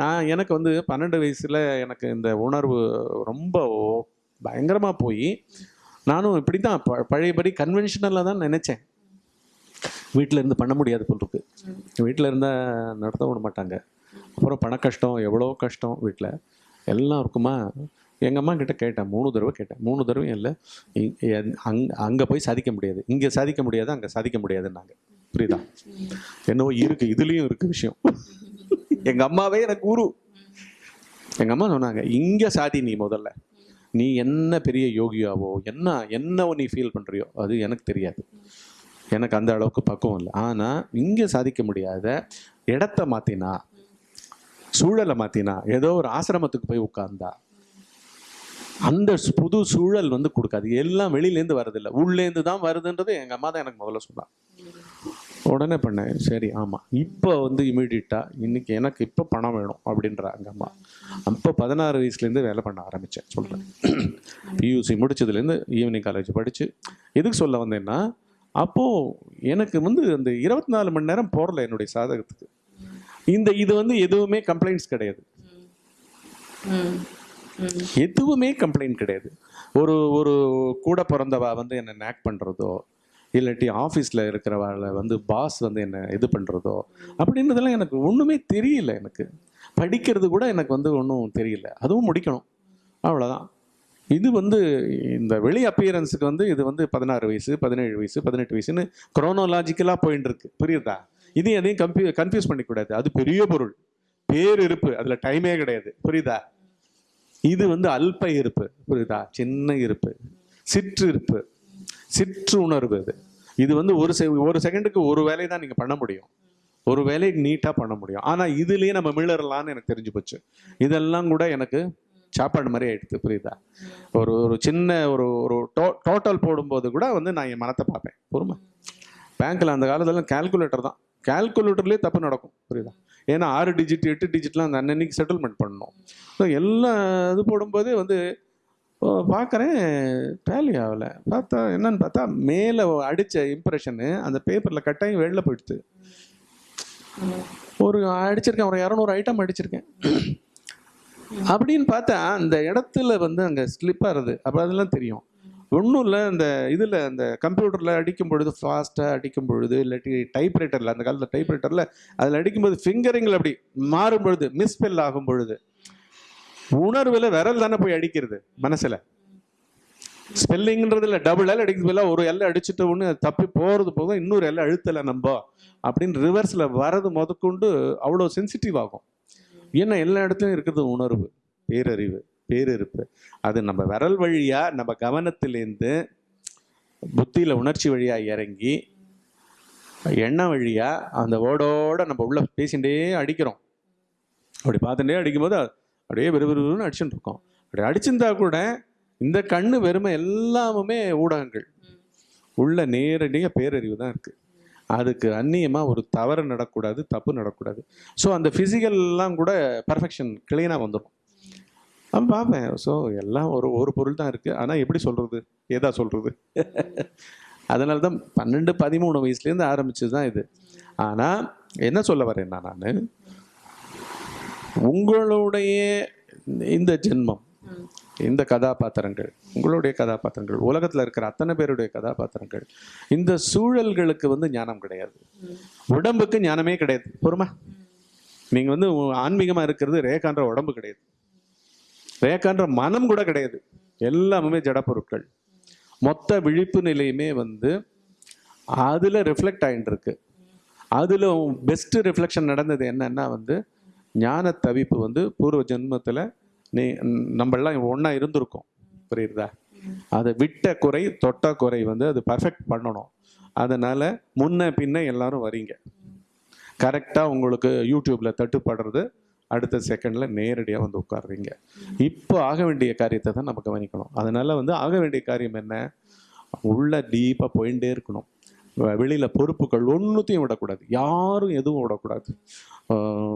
நான் எனக்கு வந்து பன்னெண்டு வயசில் எனக்கு இந்த உணர்வு ரொம்ப பயங்கரமாக போய் நானும் இப்படி தான் ப பழையபடி கன்வென்ஷனலாக தான் நினச்சேன். வீட்டில் இருந்து பண்ண முடியாது போல் இருக்கு. வீட்டில் இருந்தால் நடத்த விட மாட்டாங்க. அப்புறம் பண கஷ்டம் எவ்வளோ கஷ்டம் வீட்டில் எல்லாம் இருக்குமா? எங்கள் அம்மா கிட்ட கேட்டேன். மூணு தடவை கேட்டேன். மூணு தடவையும் இல்லை. அங்கே அங்கே போய் சாதிக்க முடியாது. இங்கே சாதிக்க முடியாது அங்கே சாதிக்க முடியாதுன்னாங்க. புரியுதா? என்னவோ இருக்குது இதுலேயும் இருக்குது விஷயம். எங்கள் அம்மாவே எனக்கு குரு. எங்கள் அம்மா சொன்னாங்க இங்கே சாதி நீ முதல்ல. நீ என்ன பெரிய யோகியாவோ என்ன என்னவோ நீ ஃபீல் பண்ணுறியோ அது எனக்கு தெரியாது. எனக்கு அந்த அளவுக்கு பக்குவம் இல்லை. ஆனால் இங்கே சாதிக்க முடியாத இடத்த மாற்றினா சூழலை மாற்றினா ஏதோ ஒரு ஆசிரமத்துக்கு போய் உட்கார்ந்தா அந்த புது சூழல் வந்து கொடுக்காது. எல்லாம் வெளியிலேருந்து வரதில்லை உள்ளேருந்து தான் வருதுன்றது எங்கள் அம்மா தான் எனக்கு முதல்ல சொன்னான் உடனே பண்ணேன் சரி ஆமாம் இப்போ வந்து இமீடியட்டாக இன்னைக்கு எனக்கு இப்போ பணம் வேணும் அப்படின்றாங்க அம்மா. அப்போ பதினாறு வயசுலேருந்து வேலை பண்ண ஆரம்பித்தேன் சொல்கிறேன் பியூசி முடிச்சதுலேருந்து ஈவினிங் காலேஜ் படித்து எதுக்கு சொல்ல வந்தேன்னா அப்போது எனக்கு வந்து அந்த இருபத்தி நாலு மணி நேரம் போடல என்னுடைய சாதகத்துக்கு. இந்த இது வந்து எதுவுமே கம்ப்ளைண்ட்ஸ் கிடையாது. எதுவுமே கம்ப்ளைண்ட் கிடையாது. ஒரு ஒரு கூட பிறந்தவா வந்து என்னை நேக் பண்ணுறதோ இல்லாட்டி ஆஃபீஸில் இருக்கிறவாளை வந்து பாஸ் வந்து என்னை இது பண்ணுறதோ அப்படின்றதெல்லாம் எனக்கு ஒன்றுமே தெரியல எனக்கு. படிக்கிறது கூட எனக்கு வந்து ஒன்றும் தெரியல. அதுவும் முடிக்கணும். அவ்வளோதான் இது வந்து இந்த வெளி அப்பியரன்ஸுக்கு வந்து இது வந்து பதினாறு வயசு பதினேழு வயசு பதினெட்டு வயசுன்னு குரோனோலாஜிக்கலாக போயின்னு இருக்கு புரியுதா? இதையும் எதையும் கன்ஃபியூ கன்ஃபியூஸ் பண்ணிக்கூடாது. அது பெரிய பொருள். பேர் இருப்பு. அதில் டைமே கிடையாது. புரியுதா? இது வந்து அல்ப இருப்பு புரியுதா? சின்ன இருப்பு சிற்று இருப்பு சிற்று உணர்வு இது. இது வந்து ஒரு செ ஒரு செகண்டுக்கு ஒரு வேலையை தான் நீங்கள் பண்ண முடியும். ஒரு வேலையை நீட்டாக பண்ண முடியும். ஆனால் இதுலேயே நம்ம மிளறலான்னு எனக்கு தெரிஞ்சு போச்சு. இதெல்லாம் கூட எனக்கு சாப்பாடு மாதிரி ஆயிடுது புரியுதா? ஒரு ஒரு சின்ன ஒரு ஒரு டோ டோட்டல் போடும்போது கூட வந்து நான் என் மனத்தை பார்ப்பேன். பொறுமை. பேங்க்கில் அந்த காலத்துல கால்குலேட்டர் தான். கால்குலேட்டர்லேயே தப்பு நடக்கும் புரியுதா? ஏன்னா ஆறு டிஜிட் எட்டு டிஜிட்லாம் அந்த அன்னன்னைக்கு செட்டில்மெண்ட் பண்ணணும். ஸோ எல்லாம் இது போடும்போதே வந்து பார்க்குறேன் டேலி ஆகலை. பார்த்தா என்னன்னு பார்த்தா மேலே அடித்த இம்ப்ரெஷனு அந்த பேப்பரில் கட்டாயம் வெளில போயிடுது ஒரு அடிச்சிருக்கேன் ஒரு இரநூறு ஐட்டம் அடிச்சிருக்கேன். அப்படின்னு பார்த்தா அந்த இடத்துல வந்து அங்கே ஸ்லிப் ஆகுது அப்போ அதெல்லாம் தெரியும். ஒன்றும் இல்லை இந்த இதில் அந்த கம்ப்யூட்டரில் அடிக்கும் பொழுது ஃபாஸ்ட்டாக அடிக்கும் பொழுது இல்லாட்டி டைப்ரைட்டரில் அந்த காலத்தில் டைப்ரைட்டரில் அதில் அடிக்கும்போது ஃபிங்கரிங்கில் அப்படி மாறும் பொழுது மிஸ்பெல் ஆகும் பொழுது உணர்வில் விரல் தானே போய் அடிக்கிறது மனசில். ஸ்பெல்லிங்கிறதுல டபுள் எல் அடிக்கிறது பதிலா ஒரு எல்லை அடிச்சுட்டு ஒன்று தப்பி போகிறது போக இன்னொரு எல்லை அழுத்தலை நம்ம அப்படின்னு ரிவர்ஸில் வரது முதற்கொண்டு அவ்வளோ சென்சிட்டிவ் ஆகும். ஏன்னா எல்லா இடத்துலையும் இருக்கிறது உணர்வு பேரறிவு. பேரிருப்பு. அது நம்ம விரல் வழியா நம்ம கவனத்திலேருந்து புத்தியில உணர்ச்சி வழியா இறங்கி எண்ணம் வழியா அந்த ஓடோட நம்ம உள்ள பேசிகிட்டே அடிக்கிறோம். அப்படி பார்த்துட்டே அடிக்கும்போது அப்படியே விறுவிறுன்னு அடிச்சுட்டு இருக்கோம். அப்படி அடிச்சிருந்தா கூட இந்த கண்ணு வெறுமை எல்லாமுமே ஊடகங்கள். உள்ள நேரடியாக பேரறிவு தான் இருக்கு. அதுக்கு அந்நியமாக ஒரு தவறு நடக்கூடாது தப்பு நடக்கூடாது. ஸோ அந்த ஃபிசிக்கல்லாம் கூட பர்ஃபெக்ஷன் கிளீனாக வந்துடும் அவன் பார்ப்பேன் ஸோ எல்லாம் ஒரு ஒரு பொருள் தான் இருக்குது ஆனால் எப்படி சொல்கிறது ஏதா சொல்கிறது அதனால தான் பன்னெண்டு பதிமூணு வயசுலேருந்து ஆரம்பிச்சது தான் இது. ஆனால் என்ன சொல்ல வரேன்னா நான் உங்களுடைய இந்த ஜென்மம் இந்த கதாபாத்திரங்கள் உங்களுடைய கதாபாத்திரங்கள் உலகத்தில் இருக்கிற அத்தனை பேருடைய கதாபாத்திரங்கள் இந்த சூழல்களுக்கு வந்து ஞானம் கிடையாது. உடம்புக்கு ஞானமே கிடையாது. பொறுமா? நீங்கள் வந்து ஆன்மீகமாக இருக்கிறது ரேகான்ற உடம்பு கிடையாது. ரேகான்ற மனம் கூட கிடையாது. எல்லாமே ஜட பொருட்கள். மொத்த விழிப்பு நிலையுமே வந்து அதில் ரிஃப்ளெக்ட் ஆகிட்டு இருக்கு. அதில் பெஸ்ட்டு ரிஃப்ளெக்ஷன் நடந்தது என்னன்னா வந்து ஞான தவிப்பு வந்து பூர்வ ஜென்மத்தில் நீ நம்மளாம் ஒன்றா இருந்திருக்கோம். புரியுறதா அதை விட்ட குறை தொட்ட குறை வந்து அது பர்ஃபெக்ட் பண்ணணும். அதனால் முன்ன பின்ன எல்லாரும் வரீங்க. கரெக்டாக உங்களுக்கு யூடியூப்பில் தட்டுப்படுறது அடுத்த செகண்டில் நேரடியாக வந்து உட்காடுறீங்க இப்போ ஆக வேண்டிய காரியத்தை தான் நம்ம கவனிக்கணும். அதனால் வந்து ஆக வேண்டிய காரியம் என்ன? உள்ள டீப்பாக போயிட்டே இருக்கணும். வெளியில் பொறுப்புகள் ஒன்றுத்தையும் விடக்கூடாது. யாரும் எதுவும் விடக்கூடாது.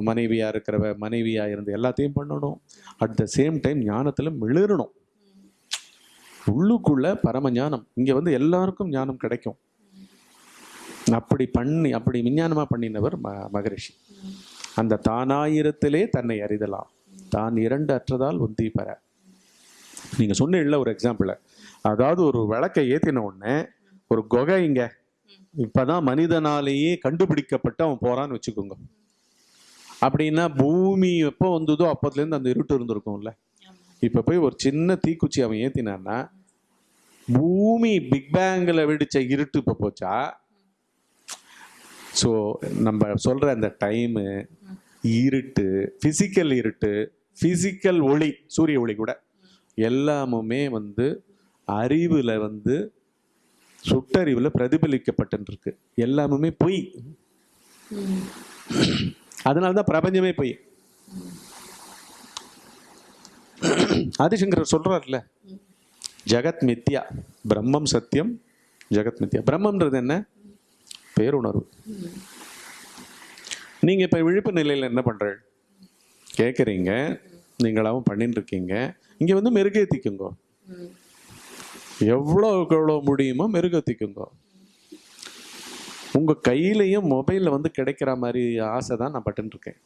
மனைவியாக இருக்கிறவ மனைவியாக இருந்து எல்லாத்தையும் பண்ணணும். அட் த சேம் டைம் ஞானத்தில் மிளிரணும். உள்ளுக்குள்ள பரம ஞானம். இங்கே வந்து எல்லாருக்கும் ஞானம் கிடைக்கும். அப்படி பண்ணி அப்படி விஞ்ஞானமாக பண்ணினவர் ம மகரிஷி. அந்த தானாயிரத்திலே தன்னை அறிதலாம். தான் இரண்டு அற்றதால் உந்தி பெற. நீங்க சொன்ன ஒரு எக்ஸாம்பிள் அதாவது ஒரு விளக்கை ஏத்தின உடனே ஒரு கொகை இங்க. இப்பதான் மனிதனாலேயே கண்டுபிடிக்கப்பட்டு அவன் போறான்னு வச்சுக்கோங்க. அப்படின்னா பூமி எப்போ வந்ததோ அப்போதுலேருந்து அந்த இருட்டு இருந்திருக்கும்ல. இப்போ போய் ஒரு சின்ன தீக்குச்சி அவன் ஏத்தினான்னா பூமி பிக் பேங்கில் வெடிச்ச இருட்டு இப்போ போச்சா? ஸோ நம்ம சொல்கிற அந்த டைமு இருட்டு ஃபிசிக்கல் இருட்டு ஃபிசிக்கல் ஒளி சூரிய ஒளி கூட எல்லாமுமே வந்து அறிவில் வந்து சுட்டறிவில் பிரதிபலிக்கப்பட்டுருக்கு எல்லாமுமே பொய். அதனால தான் பிரபஞ்சமே பொய். ஆதிசங்கர் சொல்கிறார்ல ஜெகத் மித்யா பிரம்மம் சத்தியம் ஜெகத் மித்யா. பிரம்மம்ன்றது என்ன? பேருணர்வு. நீங்கள் இப்போ விழிப்பு நிலையில் என்ன பண்றீங்க கேட்குறீங்க நீங்களாவும் பண்ணிட்டு இருக்கீங்க இங்கே வந்து மெருகேத்திக்குங்க. எவ்வளோக்கு எவ்வளோ முடியுமோ மெருகேத்திக்குங்க. உங்கள் கையிலையும் மொபைலில் வந்து கிடைக்கிற மாதிரி ஆசை தான் நான் பட்டுன்னு இருக்கேன்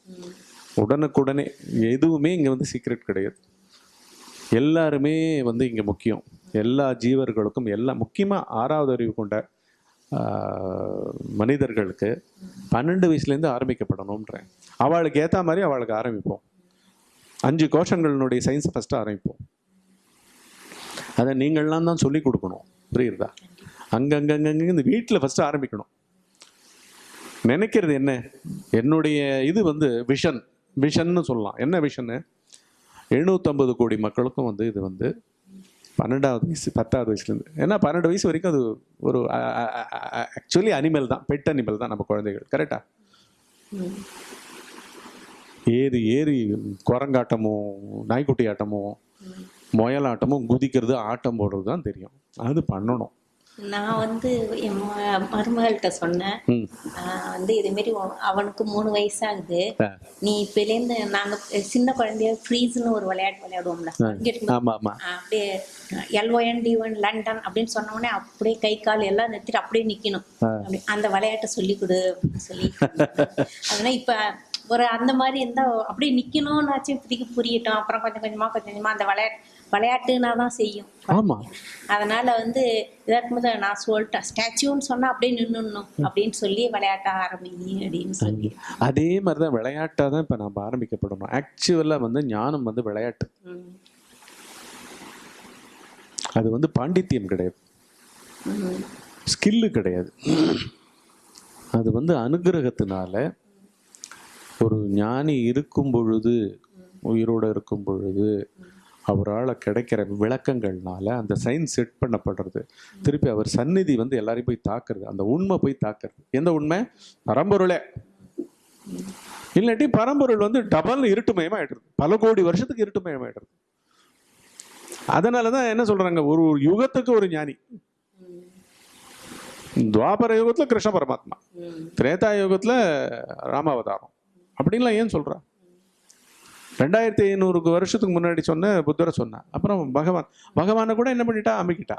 உடனுக்குடனே எதுவுமே இங்கே வந்து சீக்ரெட் கிடையாது. எல்லாருமே வந்து இங்கே முக்கியம். எல்லா ஜீவர்களுக்கும் எல்லா முக்கியமாக ஆறாவது அறிவு கொண்ட மனிதர்களுக்கு பன்னெண்டு வயசுலேருந்து ஆரம்பிக்கப்படணுன்றேன் அவளுக்கு ஏற்ற மாதிரி அவளுக்கு ஆரம்பிப்போம். அஞ்சு கோஷங்களினுடைய சயின்ஸ் ஃபஸ்ட்டு ஆரம்பிப்போம். அதை நீங்கள்லாம் தான் சொல்லி கொடுக்கணும். புரியுறதா? அங்கங்கங்கங்க இந்த வீட்டில் ஃபஸ்ட்டு ஆரம்பிக்கணும். நினைக்கிறது என்ன? என்னுடைய இது வந்து விஷன் விஷன்னு சொல்லலாம். என்ன விஷன்னு எழுநூற்றம்பது கோடி மக்களுக்கும் வந்து இது வந்து பன்னெண்டாவது வயசு பத்தாவது வயசுலேருந்து. ஏன்னா பன்னெண்டு வயசு வரைக்கும் அது ஒரு ஆக்சுவலி அனிமல் தான் பெட் அனிமல் தான் நம்ம குழந்தைகள் கரெக்டா ஏறி ஏறி குரங்காட்டமும் நாய்க்குட்டி ஆட்டமும் முயலாட்டமும் குதிக்கிறது ஆட்டம் போடுறது தான் தெரியும். அது பண்ணணும். நான் வந்து என் மருமகள்கிட்ட சொன்னேன். வந்து இதேமாரி அவனுக்கு மூணு வயசாகுது. நீ இப்பலேருந்து நாங்கள் சின்ன குழந்தைய ஃப்ரீஸ்னு ஒரு விளையாட்டு விளையாடுவோம்ல அப்படியே எல்ஓஎன் டிஒன் லண்டன் அப்படின்னு சொன்ன உடனே அப்படியே கை கால் எல்லாம் நிறுத்திட்டு அப்படியே நிக்கணும். அந்த விளையாட்டை சொல்லி கொடு சொல்லி. அதனால இப்ப ஒரு அந்த மாதிரி இருந்தா அப்படியே நிக்கணும்னாச்சும் இப்படிக்கு புரியட்டும். அப்புறம் கொஞ்சம் கொஞ்சமா கொஞ்சம் கொஞ்சமா அந்த விளையாட்டு விளையாட்டுனா தான் செய்யும். ஆமாம் அதனால வந்து இதா இருக்கும்போது நான் சொல்லிட்டேன் ஸ்டாச்சுன்னு சொன்னா அப்படியே நின்னுடணும் அப்படின்னு சொல்லி விளையாட்ட ஆரம்பிங்க அப்படின்னு சொல்லி. அதே மாதிரி தான் விளையாட்டாக தான் இப்போ நம்ம ஆரம்பிக்கப்படணும். ஆக்சுவலாக வந்து ஞானம் வந்து விளையாட்டு. அது வந்து பாண்டித்தியம் கிடையாது. ஸ்கில்லு கிடையாது. அது வந்து அனுகிரகத்தினால ஒரு ஞானி இருக்கும் பொழுது உயிரோடு இருக்கும் பொழுது அவரால் கிடைக்கிற விளக்கங்கள்னால அந்த சயின்ஸ் செட் பண்ணப்படுறது. திருப்பி அவர் சந்நிதி வந்து எல்லாரையும் போய் தாக்குறது. அந்த உண்மை போய் தாக்குறது. எந்த உண்மை? பரம்பொருளே. இல்லாட்டி பரம்பொருள் வந்து டபுள் இருட்டுமயமாயிடுறது. பல கோடி வருஷத்துக்கு இருட்டுமயமாயிடுறது. அதனால தான் என்ன சொல்றாங்க? ஒரு ஒரு யுகத்துக்கு ஒரு ஞானி. துவாபர யுகத்துல கிருஷ்ண பரமாத்மா. திரேதா யுகத்துல ராமாவதாரம். அப்படின்லாம் ஏன் சொல்றா? ரெண்டாயிரத்தி ஐநூறுக்கு வருஷத்துக்கு முன்னாடி சொன்ன புத்தரை சொன்னான். அப்புறம் பகவான் பகவானை கூட என்ன பண்ணிட்டா? அமுக்கிட்டா.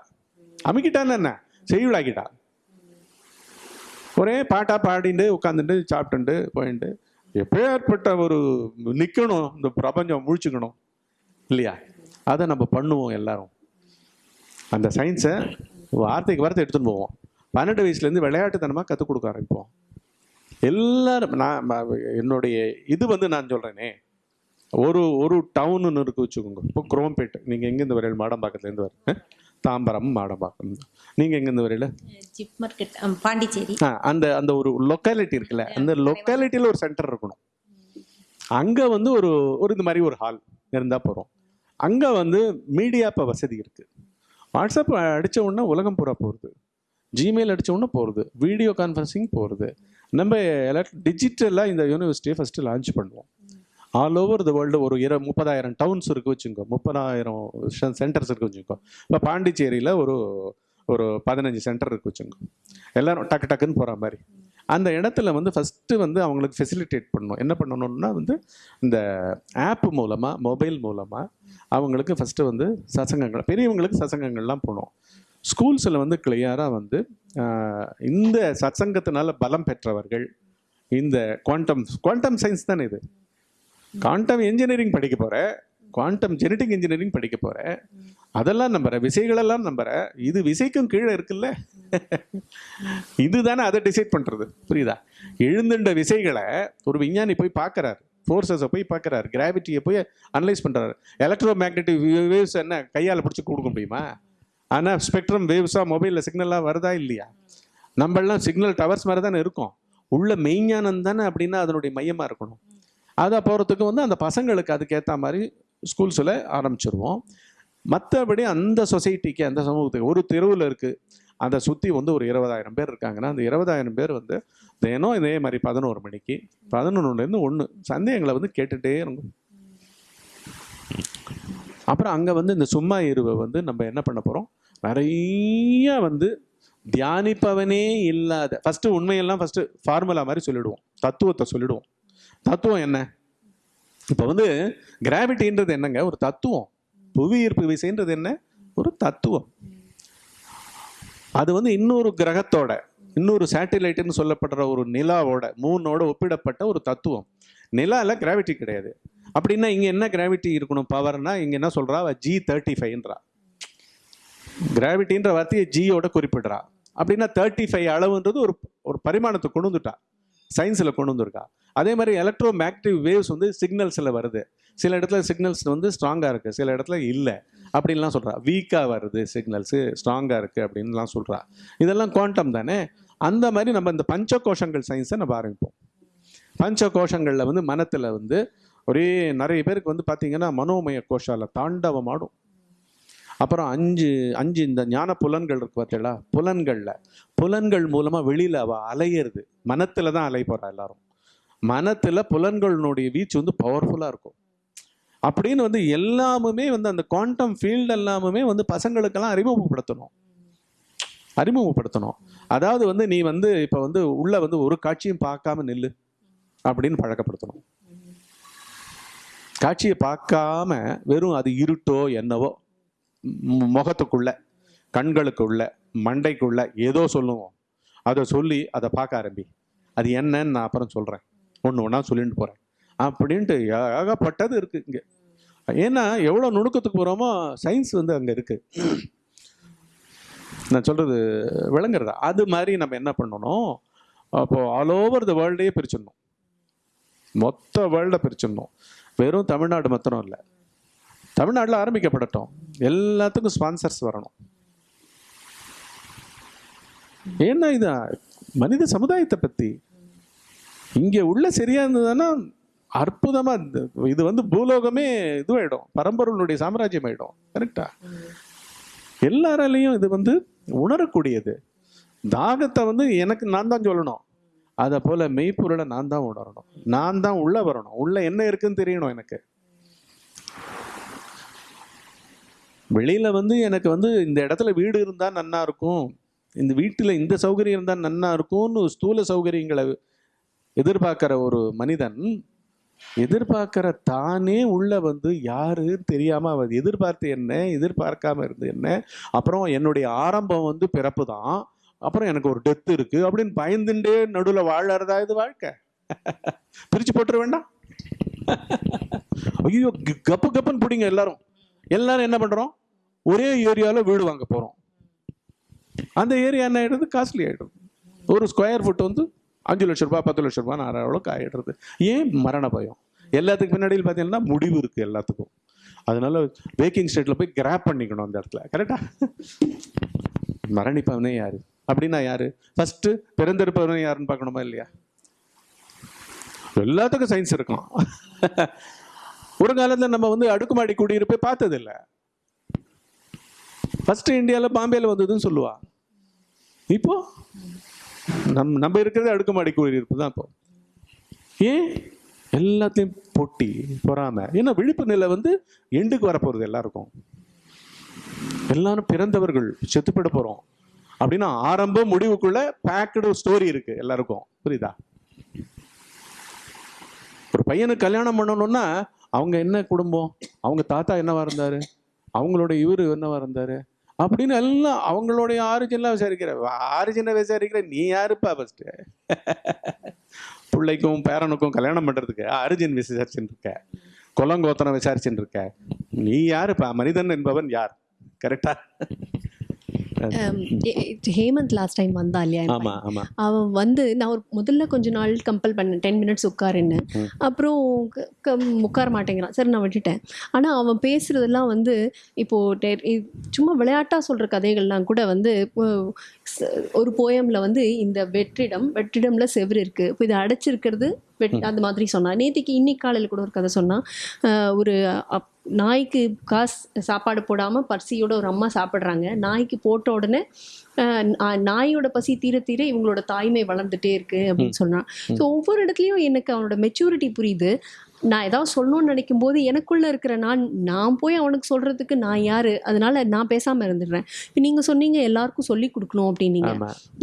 அமுக்கிட்டான்னு என்ன? செய்யுளாக்கிட்டா. ஒரே பாட்டா பாடிட்டு உட்காந்துட்டு சாப்பிட்டுட்டு போயிட்டு எப்பேற்பட்ட ஒரு நிக்கணும் இந்த பிரபஞ்சம் முழிச்சுக்கணும் இல்லையா? அதை நம்ம பண்ணுவோம் எல்லாரும். அந்த சயின்ஸை வார்த்தைக்கு வார்த்தை எடுத்துன்னு போவோம். பன்னெண்டு வயசுலேருந்து விளையாட்டுத்தனமாக கற்றுக் கொடுக்க ஆரம்பிப்போம். எல்லாரும் நான் என்னுடைய இது வந்து நான் சொல்கிறேனே ஒரு ஒரு டவுன்னு இருக்கு வச்சுக்கோங்க. இப்போ குரோம்பேட் நீங்கள் எங்கேருந்து வரையில் மாடம்பாக்கத்துலேருந்து வர தாம்பரம் மாடம்பாக்கம். நீங்கள் எங்கேருந்து வரையில்? Zip market Pondicherry. ஆ அந்த அந்த ஒரு லொக்காலிட்டி இருக்குல்ல அந்த லொக்காலிட்டியில் ஒரு சென்டர் இருக்கணும். அங்கே வந்து ஒரு ஒரு இந்த மாதிரி ஒரு ஹால் இருந்தால் போகிறோம் அங்கே வந்து மீடியா இப்போ வசதி இருக்குது வாட்ஸ்அப் அடிச்ச உடனே உலகம் பூரா போகிறது ஜிமெயில் அடிச்ச உடனே போகிறது வீடியோ கான்ஃபரன்சிங் போகிறது நம்ம டிஜிட்டலாக இந்த யூனிவர்சிட்டியை ஃபஸ்ட்டு லான்ச் பண்ணுவோம். ஆல் ஓவர் த வேர்ல்டு ஒரு இரு முப்பதாயிரம் டவுன்ஸ் இருக்கு வச்சுக்கோ. முப்பதாயிரம் சென்டர்ஸ் இருக்கு வச்சுக்கோ. இப்போ பாண்டிச்சேரியில் ஒரு ஒரு பதினஞ்சு சென்டர் இருக்கு வச்சுக்கோ. எல்லாரும் டக்கு டக்குன்னு போகிற மாதிரி. அந்த இடத்துல வந்து ஃபஸ்ட்டு வந்து அவங்களுக்கு ஃபெசிலிட்டேட் பண்ணணும். என்ன பண்ணணும்னா வந்து இந்த ஆப் மூலமாக மொபைல் மூலமாக அவங்களுக்கு ஃபஸ்ட்டு வந்து சசங்கங்கள் பெரியவங்களுக்கு சசங்கங்கள்லாம் போகணும் ஸ்கூல்ஸில் வந்து கிளியராக வந்து இந்த சத்சங்கத்தினால பலம் பெற்றவர்கள் இந்த குவாண்டம் குவாண்டம் சயின்ஸ் தானே இது? குவாண்டம் இன்ஜினியரிங் படிக்க போகிற குவாண்டம் ஜெனட்டிக் இன்ஜினியரிங் படிக்க போகிற அதெல்லாம் நம்புற விசைகளெல்லாம் நம்புற. இது விசைக்கும் கீழே இருக்குல்ல? இதுதானே அதை டிசைட் பண்ணுறது புரியுதா? எழுந்துண்ட விசைகளை ஒரு விஞ்ஞானி போய் பார்க்குறாரு. ஃபோர்ஸஸை போய் பார்க்குறாரு. கிராவிட்டியை போய் அனலைஸ் பண்ணுறாரு எலக்ட்ரோ மேக்னெட்டிக் வேவ்ஸ் என்ன கையால் பிடிச்சி கொடுக்க முடியுமா? ஆனால் ஸ்பெக்ட்ரம் வேவ்ஸாக மொபைலில் சிக்னலாக வருதா இல்லையா? நம்மளாம் சிக்னல் டவர்ஸ் மாதிரி தானே இருக்கும். உள்ள மெய்ஞானம் தானே அப்படின்னா அதனுடைய மையமாக இருக்கணும். அதை போகிறதுக்கு வந்து அந்த பசங்களுக்கு அதுக்கேற்ற மாதிரி ஸ்கூல்ஸில் ஆரம்பிச்சிருவோம். மற்றபடி அந்த சொசைட்டிக்கு அந்த சமூகத்துக்கு ஒரு தெருவில் இருக்குது அதை சுற்றி வந்து ஒரு இருபதாயிரம் பேர் இருக்காங்கன்னா அந்த இருபதாயிரம் பேர் வந்து தினம் இதே மாதிரி பதினோரு மணிக்கு பதினொன்றுலேருந்து ஒன்று சந்தேகங்களை வந்து கேட்டுகிட்டே இருக்கும் அப்புறம் அங்கே வந்து இந்த சும்மா இருவை வந்து நம்ம என்ன பண்ண போகிறோம் நிறைய வந்து தியானிப்பவனே இல்லாத ஃபஸ்ட்டு உண்மையெல்லாம் ஃபஸ்ட்டு ஃபார்முலா மாதிரி சொல்லிவிடுவோம் தத்துவத்தை சொல்லிடுவோம். தத்துவம் என்ன? இப்போ வந்து கிராவிட்டின்றது என்னங்க? ஒரு தத்துவம். புவி ஈர்ப்பு விசைன்றது என்ன? ஒரு தத்துவம். அது வந்து இன்னொரு கிரகத்தோட இன்னொரு சேட்டிலைட்டுன்னு சொல்லப்படுற ஒரு நிலாவோட மூனோட ஒப்பிடப்பட்ட ஒரு தத்துவம். நிலாவில் கிராவிட்டி கிடையாது. அப்படின்னா இங்கே என்ன கிராவிட்டி இருக்கணும்? பவர்னா இங்கே என்ன சொல்கிறா ஜி தேர்ட்டி ஃபைவ்ன்றா கிராவிட்டின்ற வார்த்தையை ஜியோட குறிப்பிடுறா. அப்படின்னா தேர்ட்டி ஃபைவ் அளவுன்றது ஒரு ஒரு பரிமாணத்தை கொண்டு வந்துட்டா. சயின்ஸில் கொண்டு வந்திருக்கா. அதே மாதிரி எலக்ட்ரோ மேக்டிவ் வேவ்ஸ் வந்து சிக்னல்ஸில் வருது. சில இடத்துல சிக்னல்ஸ் வந்து ஸ்ட்ராங்காக இருக்குது சில இடத்துல இல்லை. அப்படின்லாம் சொல்கிறா வீக்காக வருது சிக்னல்ஸு ஸ்ட்ராங்காக இருக்குது அப்படின்லாம் சொல்கிறா இதெல்லாம் குவாண்டம் தானே? அந்த மாதிரி நம்ம இந்த பஞ்ச கோஷங்கள் சயின்ஸை நம்ம ஆரம்பிப்போம். பஞ்ச கோஷங்களில் வந்து மனத்தில் வந்து ஒரே நிறைய பேருக்கு வந்து பார்த்திங்கன்னா மனோமய கோஷால தாண்டவமாடும். அப்புறம் அஞ்சு அஞ்சு இந்த ஞான புலன்கள் இருக்கு பார்த்தீங்களா? புலன்களில். புலன்கள் மூலமாக வெளியில் அவள் அலையிறது. மனத்தில் தான் அலை போகிறா எல்லாரும். மனத்தில் புலன்களினுடைய வீச்சு வந்து பவர்ஃபுல்லாக இருக்கும். அப்படின்னு வந்து எல்லாமுமே வந்து அந்த குவாண்டம் ஃபீல்டு எல்லாமுமே வந்து பசங்களுக்கெல்லாம் அறிமுகப்படுத்தணும். அறிமுகப்படுத்தணும். அதாவது வந்து நீ வந்து இப்போ வந்து உள்ள வந்து ஒரு காட்சியும் பார்க்காம நில்லு அப்படின்னு பழக்கப்படுத்தணும். காட்சியை பார்க்காம வெறும் அது இருட்டோ என்னவோ முகத்துக்குள்ள கண்களுக்குள்ள மண்டைக்குள்ள ஏதோ சொல்லுவோம். அதை சொல்லி அதை பார்க்க ஆரம்பி. அது என்னன்னு நான் அப்புறம் சொல்கிறேன் ஒன்று ஒன்றா சொல்லிட்டு போகிறேன் அப்படின்ட்டு ஏகப்பட்டது இருக்குது இங்கே. ஏன்னா எவ்வளோ நுணுக்கத்துக்கு போகிறோமோ சயின்ஸ் வந்து அங்கே இருக்குது நான் சொல்கிறது விளங்குறதா? அது மாதிரி நம்ம என்ன பண்ணணும்? அப்போது ஆல் ஓவர் த வேர்ல்டையே பிரிச்சிடணும். மொத்த வேர்ல்டை பிரிச்சிடணும். வெறும் தமிழ்நாடு மாத்திரம் இல்லை. தமிழ்நாட்டில் ஆரம்பிக்கப்படட்டும். எல்லாத்துக்கும் ஸ்பான்சர்ஸ் வரணும். ஏன்னா இது மனித சமுதாயத்தை பற்றி இங்கே உள்ள சரியா இருந்ததுன்னா அற்புதமாக இது வந்து பூலோகமே இதுவாயிடும். பரம்பொருளுடைய சாம்ராஜ்யம் ஆயிடும் கரெக்டா எல்லாராலையும் இது வந்து உணரக்கூடியது. தாகத்தை வந்து எனக்கு நான் தான் சொல்லணும். அதை போல மெய்ப்பொருளை நான் தான் உணரணும். நான் தான் உள்ளே வரணும். உள்ளே என்ன இருக்குன்னு தெரியணும் எனக்கு. வெளியில் வந்து எனக்கு வந்து இந்த இடத்துல வீடு இருந்தால் நன்னா இருக்கும். இந்த வீட்டில் இந்த சௌகரியம் இருந்தால் நன்னா இருக்கும்னு ஸ்தூல சௌகரியங்களை எதிர்பார்க்குற ஒரு மனிதன் எதிர்பார்க்கிற தானே உள்ள வந்து யாருன்னு தெரியாம அவன் எதிர்பார்த்து என்ன எதிர்பார்க்காம இருந்து என்ன. அப்புறம் என்னுடைய ஆரம்பம் வந்து பிறப்பு தான் அப்புறம் எனக்கு ஒரு டெத் இருக்கு அப்படின்னு பயந்துட்டே நடுவில் வாழறதா இது வாழ்க்கை? பிரிச்சு போட்டுற வேண்டாம். ஐயோ கப்பு கப்புன்னு பிடிங்க எல்லாரும். எல்லாரும் என்ன பண்றோம்? ஒரே ஏரியாவில் வீடு வாங்க போறோம். அந்த ஏரியா என்ன ஆயிடுது? காஸ்ட்லி ஆயிடுது. ஒரு ஸ்கொயர் ஃபுட் வந்து அஞ்சு லட்ச ரூபாய் பத்து லட்ச ரூபாய் ஆற அளவுக்கு ஆயிடுறது. ஏன்? மரண பயம். எல்லாத்துக்கு பின்னாடியில் பார்த்தீங்கன்னா முடிவு இருக்கு எல்லாத்துக்கும். அதனால பேக்கிங் ஸ்டேட்ல போய் கிராப் பண்ணிக்கணும் அந்த இடத்துல. கரெக்டா மரணிப்பவனே யாரு? அப்படின்னா யாரு? ஃபர்ஸ்ட் பிறந்திருப்பவனே யாருன்னு பார்க்கணுமா இல்லையா? எல்லாத்துக்கும் சயின்ஸ் இருக்கும். ஒரு காலத்தில் நம்ம வந்து அடுக்குமாடி குடியிருப்பை பார்த்ததில்ல. ஃபஸ்ட்டு இந்தியாவில் பாம்பேயில் வந்ததுன்னு சொல்லுவா. இப்போ? நம் நம்ம இருக்கிறது அடுக்குமாடி குடியிருப்பு தான் இப்போ. ஏன்? எல்லாத்தையும் போட்டி பொறாமல் ஏன்னா விழிப்பு நிலை வந்து எண்டுக்கு வரப்போகிறது எல்லாருக்கும். எல்லாரும் பிறந்தவர்கள் செத்துப்பட போகிறோம் அப்படின்னா ஆரம்பம் முடிவுக்குள்ள பேக்கடு ஸ்டோரி இருக்கு எல்லாருக்கும். புரியுதா? ஒரு பையனுக்கு கல்யாணம் பண்ணணும்னா அவங்க என்ன குடும்பம்? அவங்க தாத்தா என்னவா இருந்தாரு? அவங்களுடைய இவரு என்னவா இருந்தாரு? அப்படின்னு எல்லாம் அவங்களுடைய ஆரிஜின்லாம் விசாரிக்கிற ஆரிஜினை விசாரிக்கிற நீ யாருப்பா ஃபஸ்ட்டு பிள்ளைக்கும் பேரனுக்கும் கல்யாணம் பண்ணுறதுக்கு ஆரிஜின் விசாரிச்சுட்டு இருக்க. குலங்கோத்தனம் விசாரிச்சுட்டு இருக்க. நீ யாருப்பா? மனிதன் என்பவன் யார்? கரெக்டா ஹேமந்த் லாஸ்ட் டைம் வந்தா இல்லையா அவன் வந்து நான் ஒரு முதல்ல கொஞ்ச நாள் கம்பல் பண்ணேன். டென் மினிட்ஸ் உட்காருன்னு. அப்புறம் உட்கார மாட்டேங்கிறான். சரி நான் விட்டுட்டேன். ஆனால் அவன் பேசுறதெல்லாம் வந்து இப்போ டெ- இ- சும்மா விளையாட்டா சொல்ற கதைகள்லாம் கூட வந்து ஒரு போயம்ல வந்து இந்த வெற்றிடம் வெற்றிடம்ல செவுரு இருக்கு. இப்போ இது அடைச்சிருக்கிறது வெட் அந்த மாதிரி சொன்னான். நேத்திக்கு இன்னைக்கு காலையில் கூட ஒரு கதை சொன்னான். ஒரு அப்- நாய்க்கு காசு சாப்பாடு போடாமல் பர்சியோட ஒரு அம்மா சாப்பிட்றாங்க. நாய்க்கு போட்ட உடனே நாயோட பசி தீர தீர இவங்களோட தாய்மை வளர்ந்துட்டே இருக்கு அப்படின்னு சொன்னான் ஸோ ஒவ்வொரு இடத்துலையும் எனக்கு அவனோட மெச்சூரிட்டி புரியுது. நான் ஏதாவது சொல்லணும்னு நினைக்கும் போது எனக்குள்ள இருக்கிற நான் நான் போய் அவனுக்கு சொல்றதுக்கு நான் யாரு? அதனால நான் பேசாம இருந்துடுறேன். இப்போ நீங்க சொன்னீங்க எல்லாருக்கும் சொல்லி கொடுக்கணும் அப்படின்னீங்க.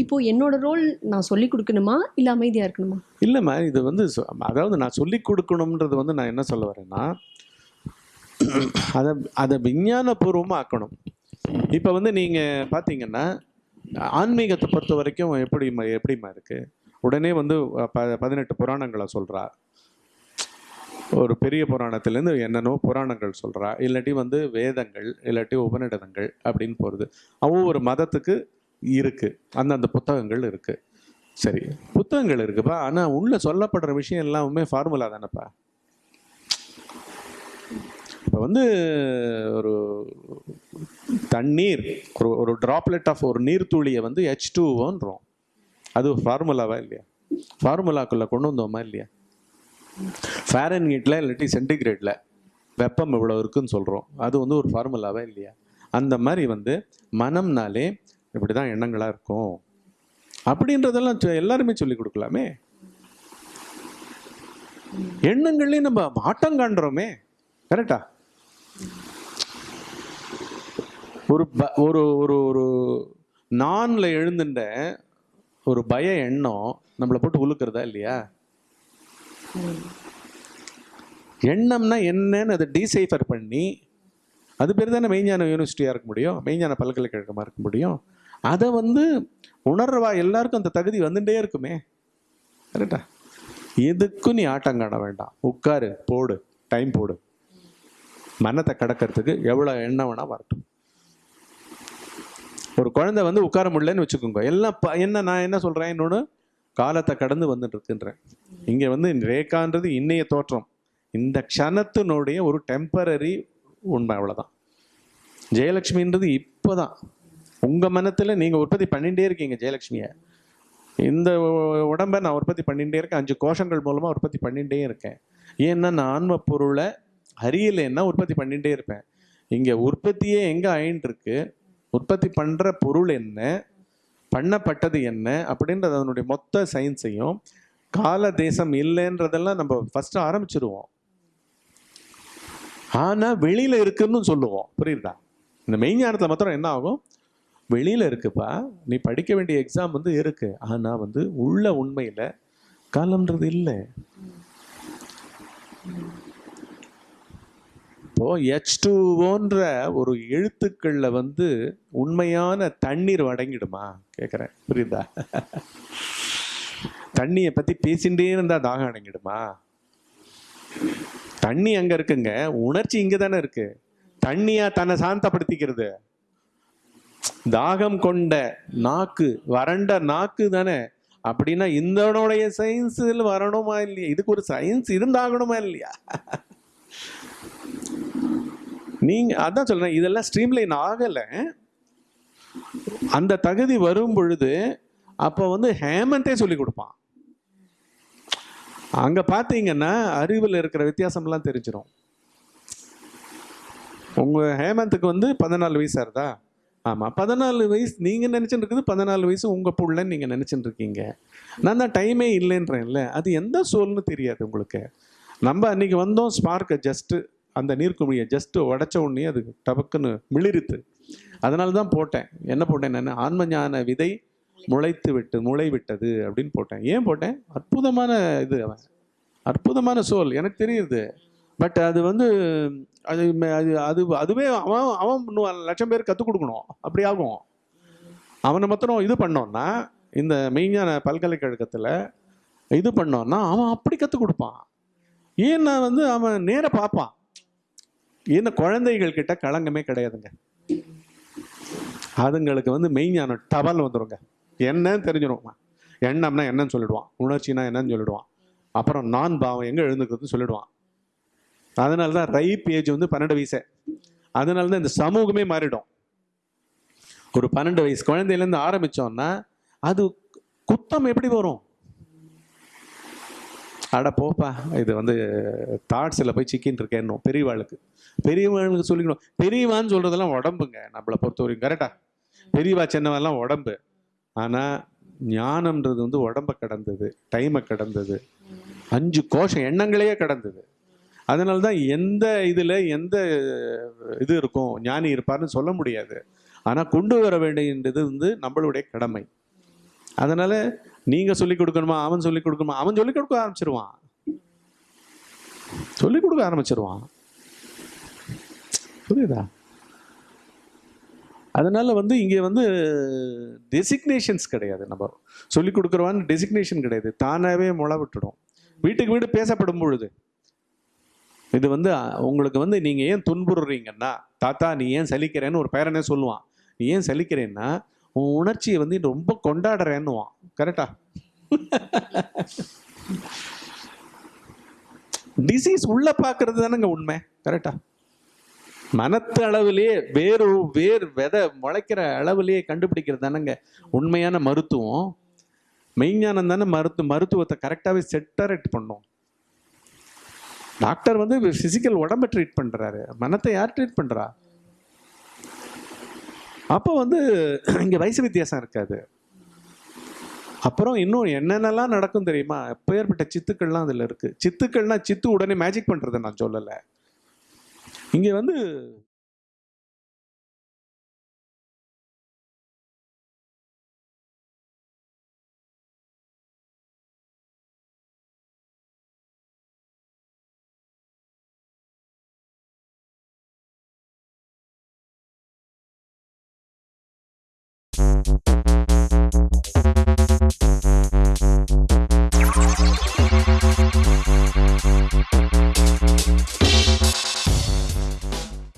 இப்போ என்னோட ரோல் நான் சொல்லி கொடுக்கணுமா? இல்ல அமைதியா இருக்கணுமா? இல்லைம்மா இது வந்து அதாவது நான் சொல்லி கொடுக்கணுன்றது வந்து நான் என்ன சொல்ல வரேன்னா அதை அதை விஞ்ஞானபூர்வமாக ஆக்கணும் இப்போ வந்து நீங்கள் பார்த்தீங்கன்னா ஆன்மீகத்தை பொறுத்த வரைக்கும் எப்படிம்மா எப்படிம்மா இருக்குது உடனே வந்து ப பதினெட்டு புராணங்களை சொல்கிறா ஒரு பெரிய புராணத்துலேருந்து என்னென்னோ புராணங்கள் சொல்கிறா இல்லாட்டி வந்து வேதங்கள் இல்லாட்டி உபநிடதங்கள் அப்படின்னு போகிறது ஒவ்வொரு மதத்துக்கு இருக்குது அந்தந்த புத்தகங்கள் இருக்குது சரி புத்தகங்கள் இருக்குப்பா. ஆனால் உள்ளே சொல்லப்படுற விஷயம் எல்லாமே ஃபார்முலா தானேப்பா. இப்போ வந்து ஒரு தண்ணீர் ஒரு ஒரு ட்ராப்லெட் ஆஃப் ஒரு நீர்த்துளியை வந்து ஹெச் டூன்றோம் அது ஃபார்முலாவா இல்லையா? ஃபார்முலாக்குள்ள கொண்டு வந்தோமா இல்லையா? ஃபேரன் ஹீட்டில் இல்லாட்டி சென்டிகிரேடில் வெப்பம் இவ்வளோ இருக்குன்னு சொல்கிறோம் அது வந்து ஒரு ஃபார்முலாவா இல்லையா? அந்த மாதிரி வந்து மனம்னாலே இப்படி தான் எண்ணங்களாக இருக்கும். அப்படின்றதெல்லாம் எல்லாருமே சொல்லி கொடுக்கலாமே. எண்ணங்கள்லேயும் நம்ம ஆட்டம் காண்றோமே. கரெக்டா? ஒரு ப- ஒரு ஒரு ஒரு நான்ல எழுந்துட்ட ஒரு பய எண்ணம் நம்மளை போட்டு உழுக்கிறதா இல்லையா? எண்ணம்னா என்னன்னு அதை டீசைஃபர் பண்ணி அது பேர் தானே மெய்ஞான யூனிவர்சிட்டியாக இருக்க முடியும் மெய்ஞான பல்கலைக்கழகமாக இருக்க முடியும். அதை வந்து உணர்வா எல்லாருக்கும் அந்த தகுதி வந்துட்டே இருக்குமே. கரெக்டா எதுக்கும் நீ ஆட்டம் காண வேண்டாம். உட்காரு போடு டைம் போடு. மனத்தை கடக்கிறதுக்கு எவ்வளோ எண்ணம் வேணால் வரட்டும். ஒரு குழந்தை வந்து உட்கார முடியலன்னு வச்சுக்கோங்க. எல்லாம் ப- என்ன நான் என்ன சொல்கிறேன் இன்னொன்று காலத்தை கடந்து வந்துட்டு இருக்குன்றேன். இங்கே வந்து ரேகான்றது இன்னைய தோற்றம். இந்த க்ஷணத்தினுடைய ஒரு டெம்பரரி உண்மை அவ்வளவுதான். ஜெயலட்சுமின்றது இப்போதான். உங்கள் மனத்தில் நீங்கள் உற்பத்தி பண்ணிகிட்டே இருக்கீங்க ஜெயலட்சுமியை. இந்த உடம்பை உடம்ப நான் உற்பத்தி பண்ணிகிட்டே இருக்கேன். அஞ்சு கோஷங்கள் மூலமாக உற்பத்தி பண்ணிகிட்டே இருக்கேன். ஏன்னா நான் ஆன்ம பொருளை அறியலைன்னா உற்பத்தி பண்ணிகிட்டே இருப்பேன். இங்கே உற்பத்தியே எங்கே ஆயின்னு இருக்கு. உற்பத்தி பண்ணுற பொருள் என்ன? பண்ணப்பட்டது என்ன? அப்படின்றது அதனுடைய மொத்த சயின்ஸையும் கால தேசம் இல்லைன்றதெல்லாம் நம்ம ஃபஸ்ட்டு ஆரம்பிச்சிருவோம். ஆனால் வெளியில் இருக்குன்னு சொல்லுவோம். புரியுதா? இந்த மெய்ஞானத்தில் மாத்திரம் என்ன ஆகும்? வெளியில் இருக்குப்பா. நீ படிக்க வேண்டிய எக்ஸாம் வந்து இருக்கு. ஆனால் வந்து உள்ள உண்மையில் காலம்ன்றது இல்லை. இப்போது எச் டூஓன்ற ஒரு எழுத்துக்களில் வந்து உண்மையான தண்ணீர் அடங்கிடுமா கேட்குறேன் புரியுதா? தண்ணியை பற்றி பேசிட்டே இருந்தால் தாகம் அடங்கிடுமா? தண்ணி அங்கே இருக்குங்க. உணர்ச்சி இங்கே தானே இருக்கு. தண்ணியா தன்னை சாந்தப்படுத்திக்கிறது. தாகம் கொண்ட நாக்கு வறண்ட நாக்கு தானே. அப்படின்னா இந்தனுடைய சயின்ஸில் வரணுமா இல்லையா? இதுக்கு ஒரு சயின்ஸ் இருந்தாகணுமா இல்லையா? நீங்கள் அதான் சொல்கிறேன் இதெல்லாம் ஸ்ட்ரீம்லைன் ஆகலை. அந்த தகுதி வரும் பொழுது அப்போ வந்து ஹேமந்தே சொல்லி கொடுப்பான். அங்கே பார்த்தீங்கன்னா அறிவில் இருக்கிற வித்தியாசம்லாம் தெரிஞ்சிடும் உங்கள் ஹேமந்துக்கு வந்து பதினாலு வயசாக இருந்தா ஆமாம் பதினாலு வயசு நீங்கள் நினைச்சுட்டு இருக்குது பதினாலு வயசு உங்கள் புள்ளன்னு நீங்கள் நினச்சின்னு இருக்கீங்க. நான் தான் டைமே இல்லைன்றேன்ல அது எந்த சொல்னு தெரியாது உங்களுக்கு. நம்ம அன்றைக்கி வந்தோம் ஸ்பார்க்கை ஜஸ்ட்டு அந்த நீர்க்குமிழியை ஜஸ்ட்டு உடைச்ச உடனே அது டபக்குன்னு மிளிருத்து அதனால தான் போட்டேன். என்ன போட்டேன் நான்? ஆன்ம ஞான விதை முளைத்து விட்டு முளை விட்டது அப்படின்னு போட்டேன். ஏன் போட்டேன்? அற்புதமான இது அவன். அற்புதமான சோல். எனக்கு தெரியுது. பட் அது வந்து அது அது அது அதுவே அவன் அவன் லட்சம் பேர் கற்றுக் கொடுக்கணும். அப்படி ஆகும். அவனை மாத்திரம் இது பண்ணோன்னா இந்த மெய்ஞான பல்கலைக்கழகத்தில் இது பண்ணோன்னா அவன் அப்படி கற்றுக் கொடுப்பான். ஏன்னா வந்து அவன் நேராக பார்ப்பான். ஏன்னா குழந்தைகள் கிட்ட களங்கமே கிடையாதுங்க. அதுங்களுக்கு வந்து மெய்ஞானம் டபல் வந்துருங்க. என்னன்னு தெரிஞ்சிடும் எண்ணம்னா என்னன்னு சொல்லிடுவான். உணர்ச்சினா என்னன்னு சொல்லிடுவான். அப்புறம் நான் பாவம் எங்கே எழுந்துக்கிறதுன்னு சொல்லிடுவான். அதனால தான் ரைப் ஏஜ் வந்து பன்னெண்டு வயசு. அதனால தான் இந்த சமூகமே மாறிடும். ஒரு பன்னெண்டு வயசு குழந்தையிலேருந்து ஆரம்பிச்சோம்னா அது குத்தம் எப்படி வரும்? அட போப்பா இது வந்து தாட்ஸில் போய் சிக்கின்னு இருக்கேன்னு பெரியவாளுக்கு. பெரியவாளுக்கு சொல்லிக்கணும். பெரியவான்னு சொல்கிறதெல்லாம் உடம்புங்க நம்மளை பொறுத்த வரைக்கும் கரெக்டா பெரியவா சின்னவெல்லாம் உடம்பு. ஆனால் ஞானம்ன்றது வந்து உடம்பை கடந்தது டைமை கடந்தது. அஞ்சு கோஷம் எண்ணங்களையே கடந்தது. அதனால தான் எந்த இதில் எந்த இது இருக்கும் ஞானி இருப்பார்னு சொல்ல முடியாது. ஆனால் கொண்டு வர வேண்டியது வந்து நம்மளுடைய கடமை. அதனால் நீங்க சொல்லிக் கொடுக்கணுமா அவன் சொல்லி கொடுக்கணுமா? அவன் சொல்லிக் கொடுக்க ஆரம்பிச்சிருவான். சொல்லிக் கொடுக்க ஆரம்பிச்சிருவான். புரியுதா? அதனால வந்து இங்கே வந்து டெசிக்னேஷன்ஸ் கிடையாது நம்ம. சொல்லிக் கொடுக்குறவான்னு டெசிக்னேஷன் கிடையாது. தானாகவே முளை விட்டுடும். வீட்டுக்கு வீடு பேசப்படும் பொழுது. இது வந்து உங்களுக்கு வந்து நீங்கள் ஏன் துன்புறுறீங்கன்னா தாத்தா நீ ஏன் சலிக்கிறேன்னு ஒரு பேரனே சொல்லுவான். நீ ஏன் சலிக்கிறேன்னா உன் உணர்ச்சியை வந்து ரொம்ப கொண்டாடுறேன்னுவான். கரெக்டா டிசீஸ் உள்ள பார்க்கறது தானேங்க உண்மை. கரெக்டா மனத்து அளவிலேயே வேறு வேர் விதை முளைக்கிற அளவிலேயே கண்டுபிடிக்கிறது தானேங்க. உண்மையான மருத்துவம். மெய்ஞானம் தானே மருத்து மருத்துவத்தை கரெக்டாகவே செட்டரேட் பண்ணும். டாக்டர் வந்து பிசிக்கல் உடம்பை ட்ரீட் பண்ணுறாரு மனத்தை யார் ட்ரீட் பண்ணுறா அப்போ வந்து இங்கே வயசு வித்தியாசம் இருக்காது. அப்புறம் இன்னும் என்னென்னலாம் நடக்கும் தெரியுமா? பெயர்பட்ட சித்துக்கள்லாம் அதில் இருக்குது சித்துக்கள்னால் சித்து உடனே மேஜிக் பண்ணுறதை நான் சொல்லலை. இங்கே வந்து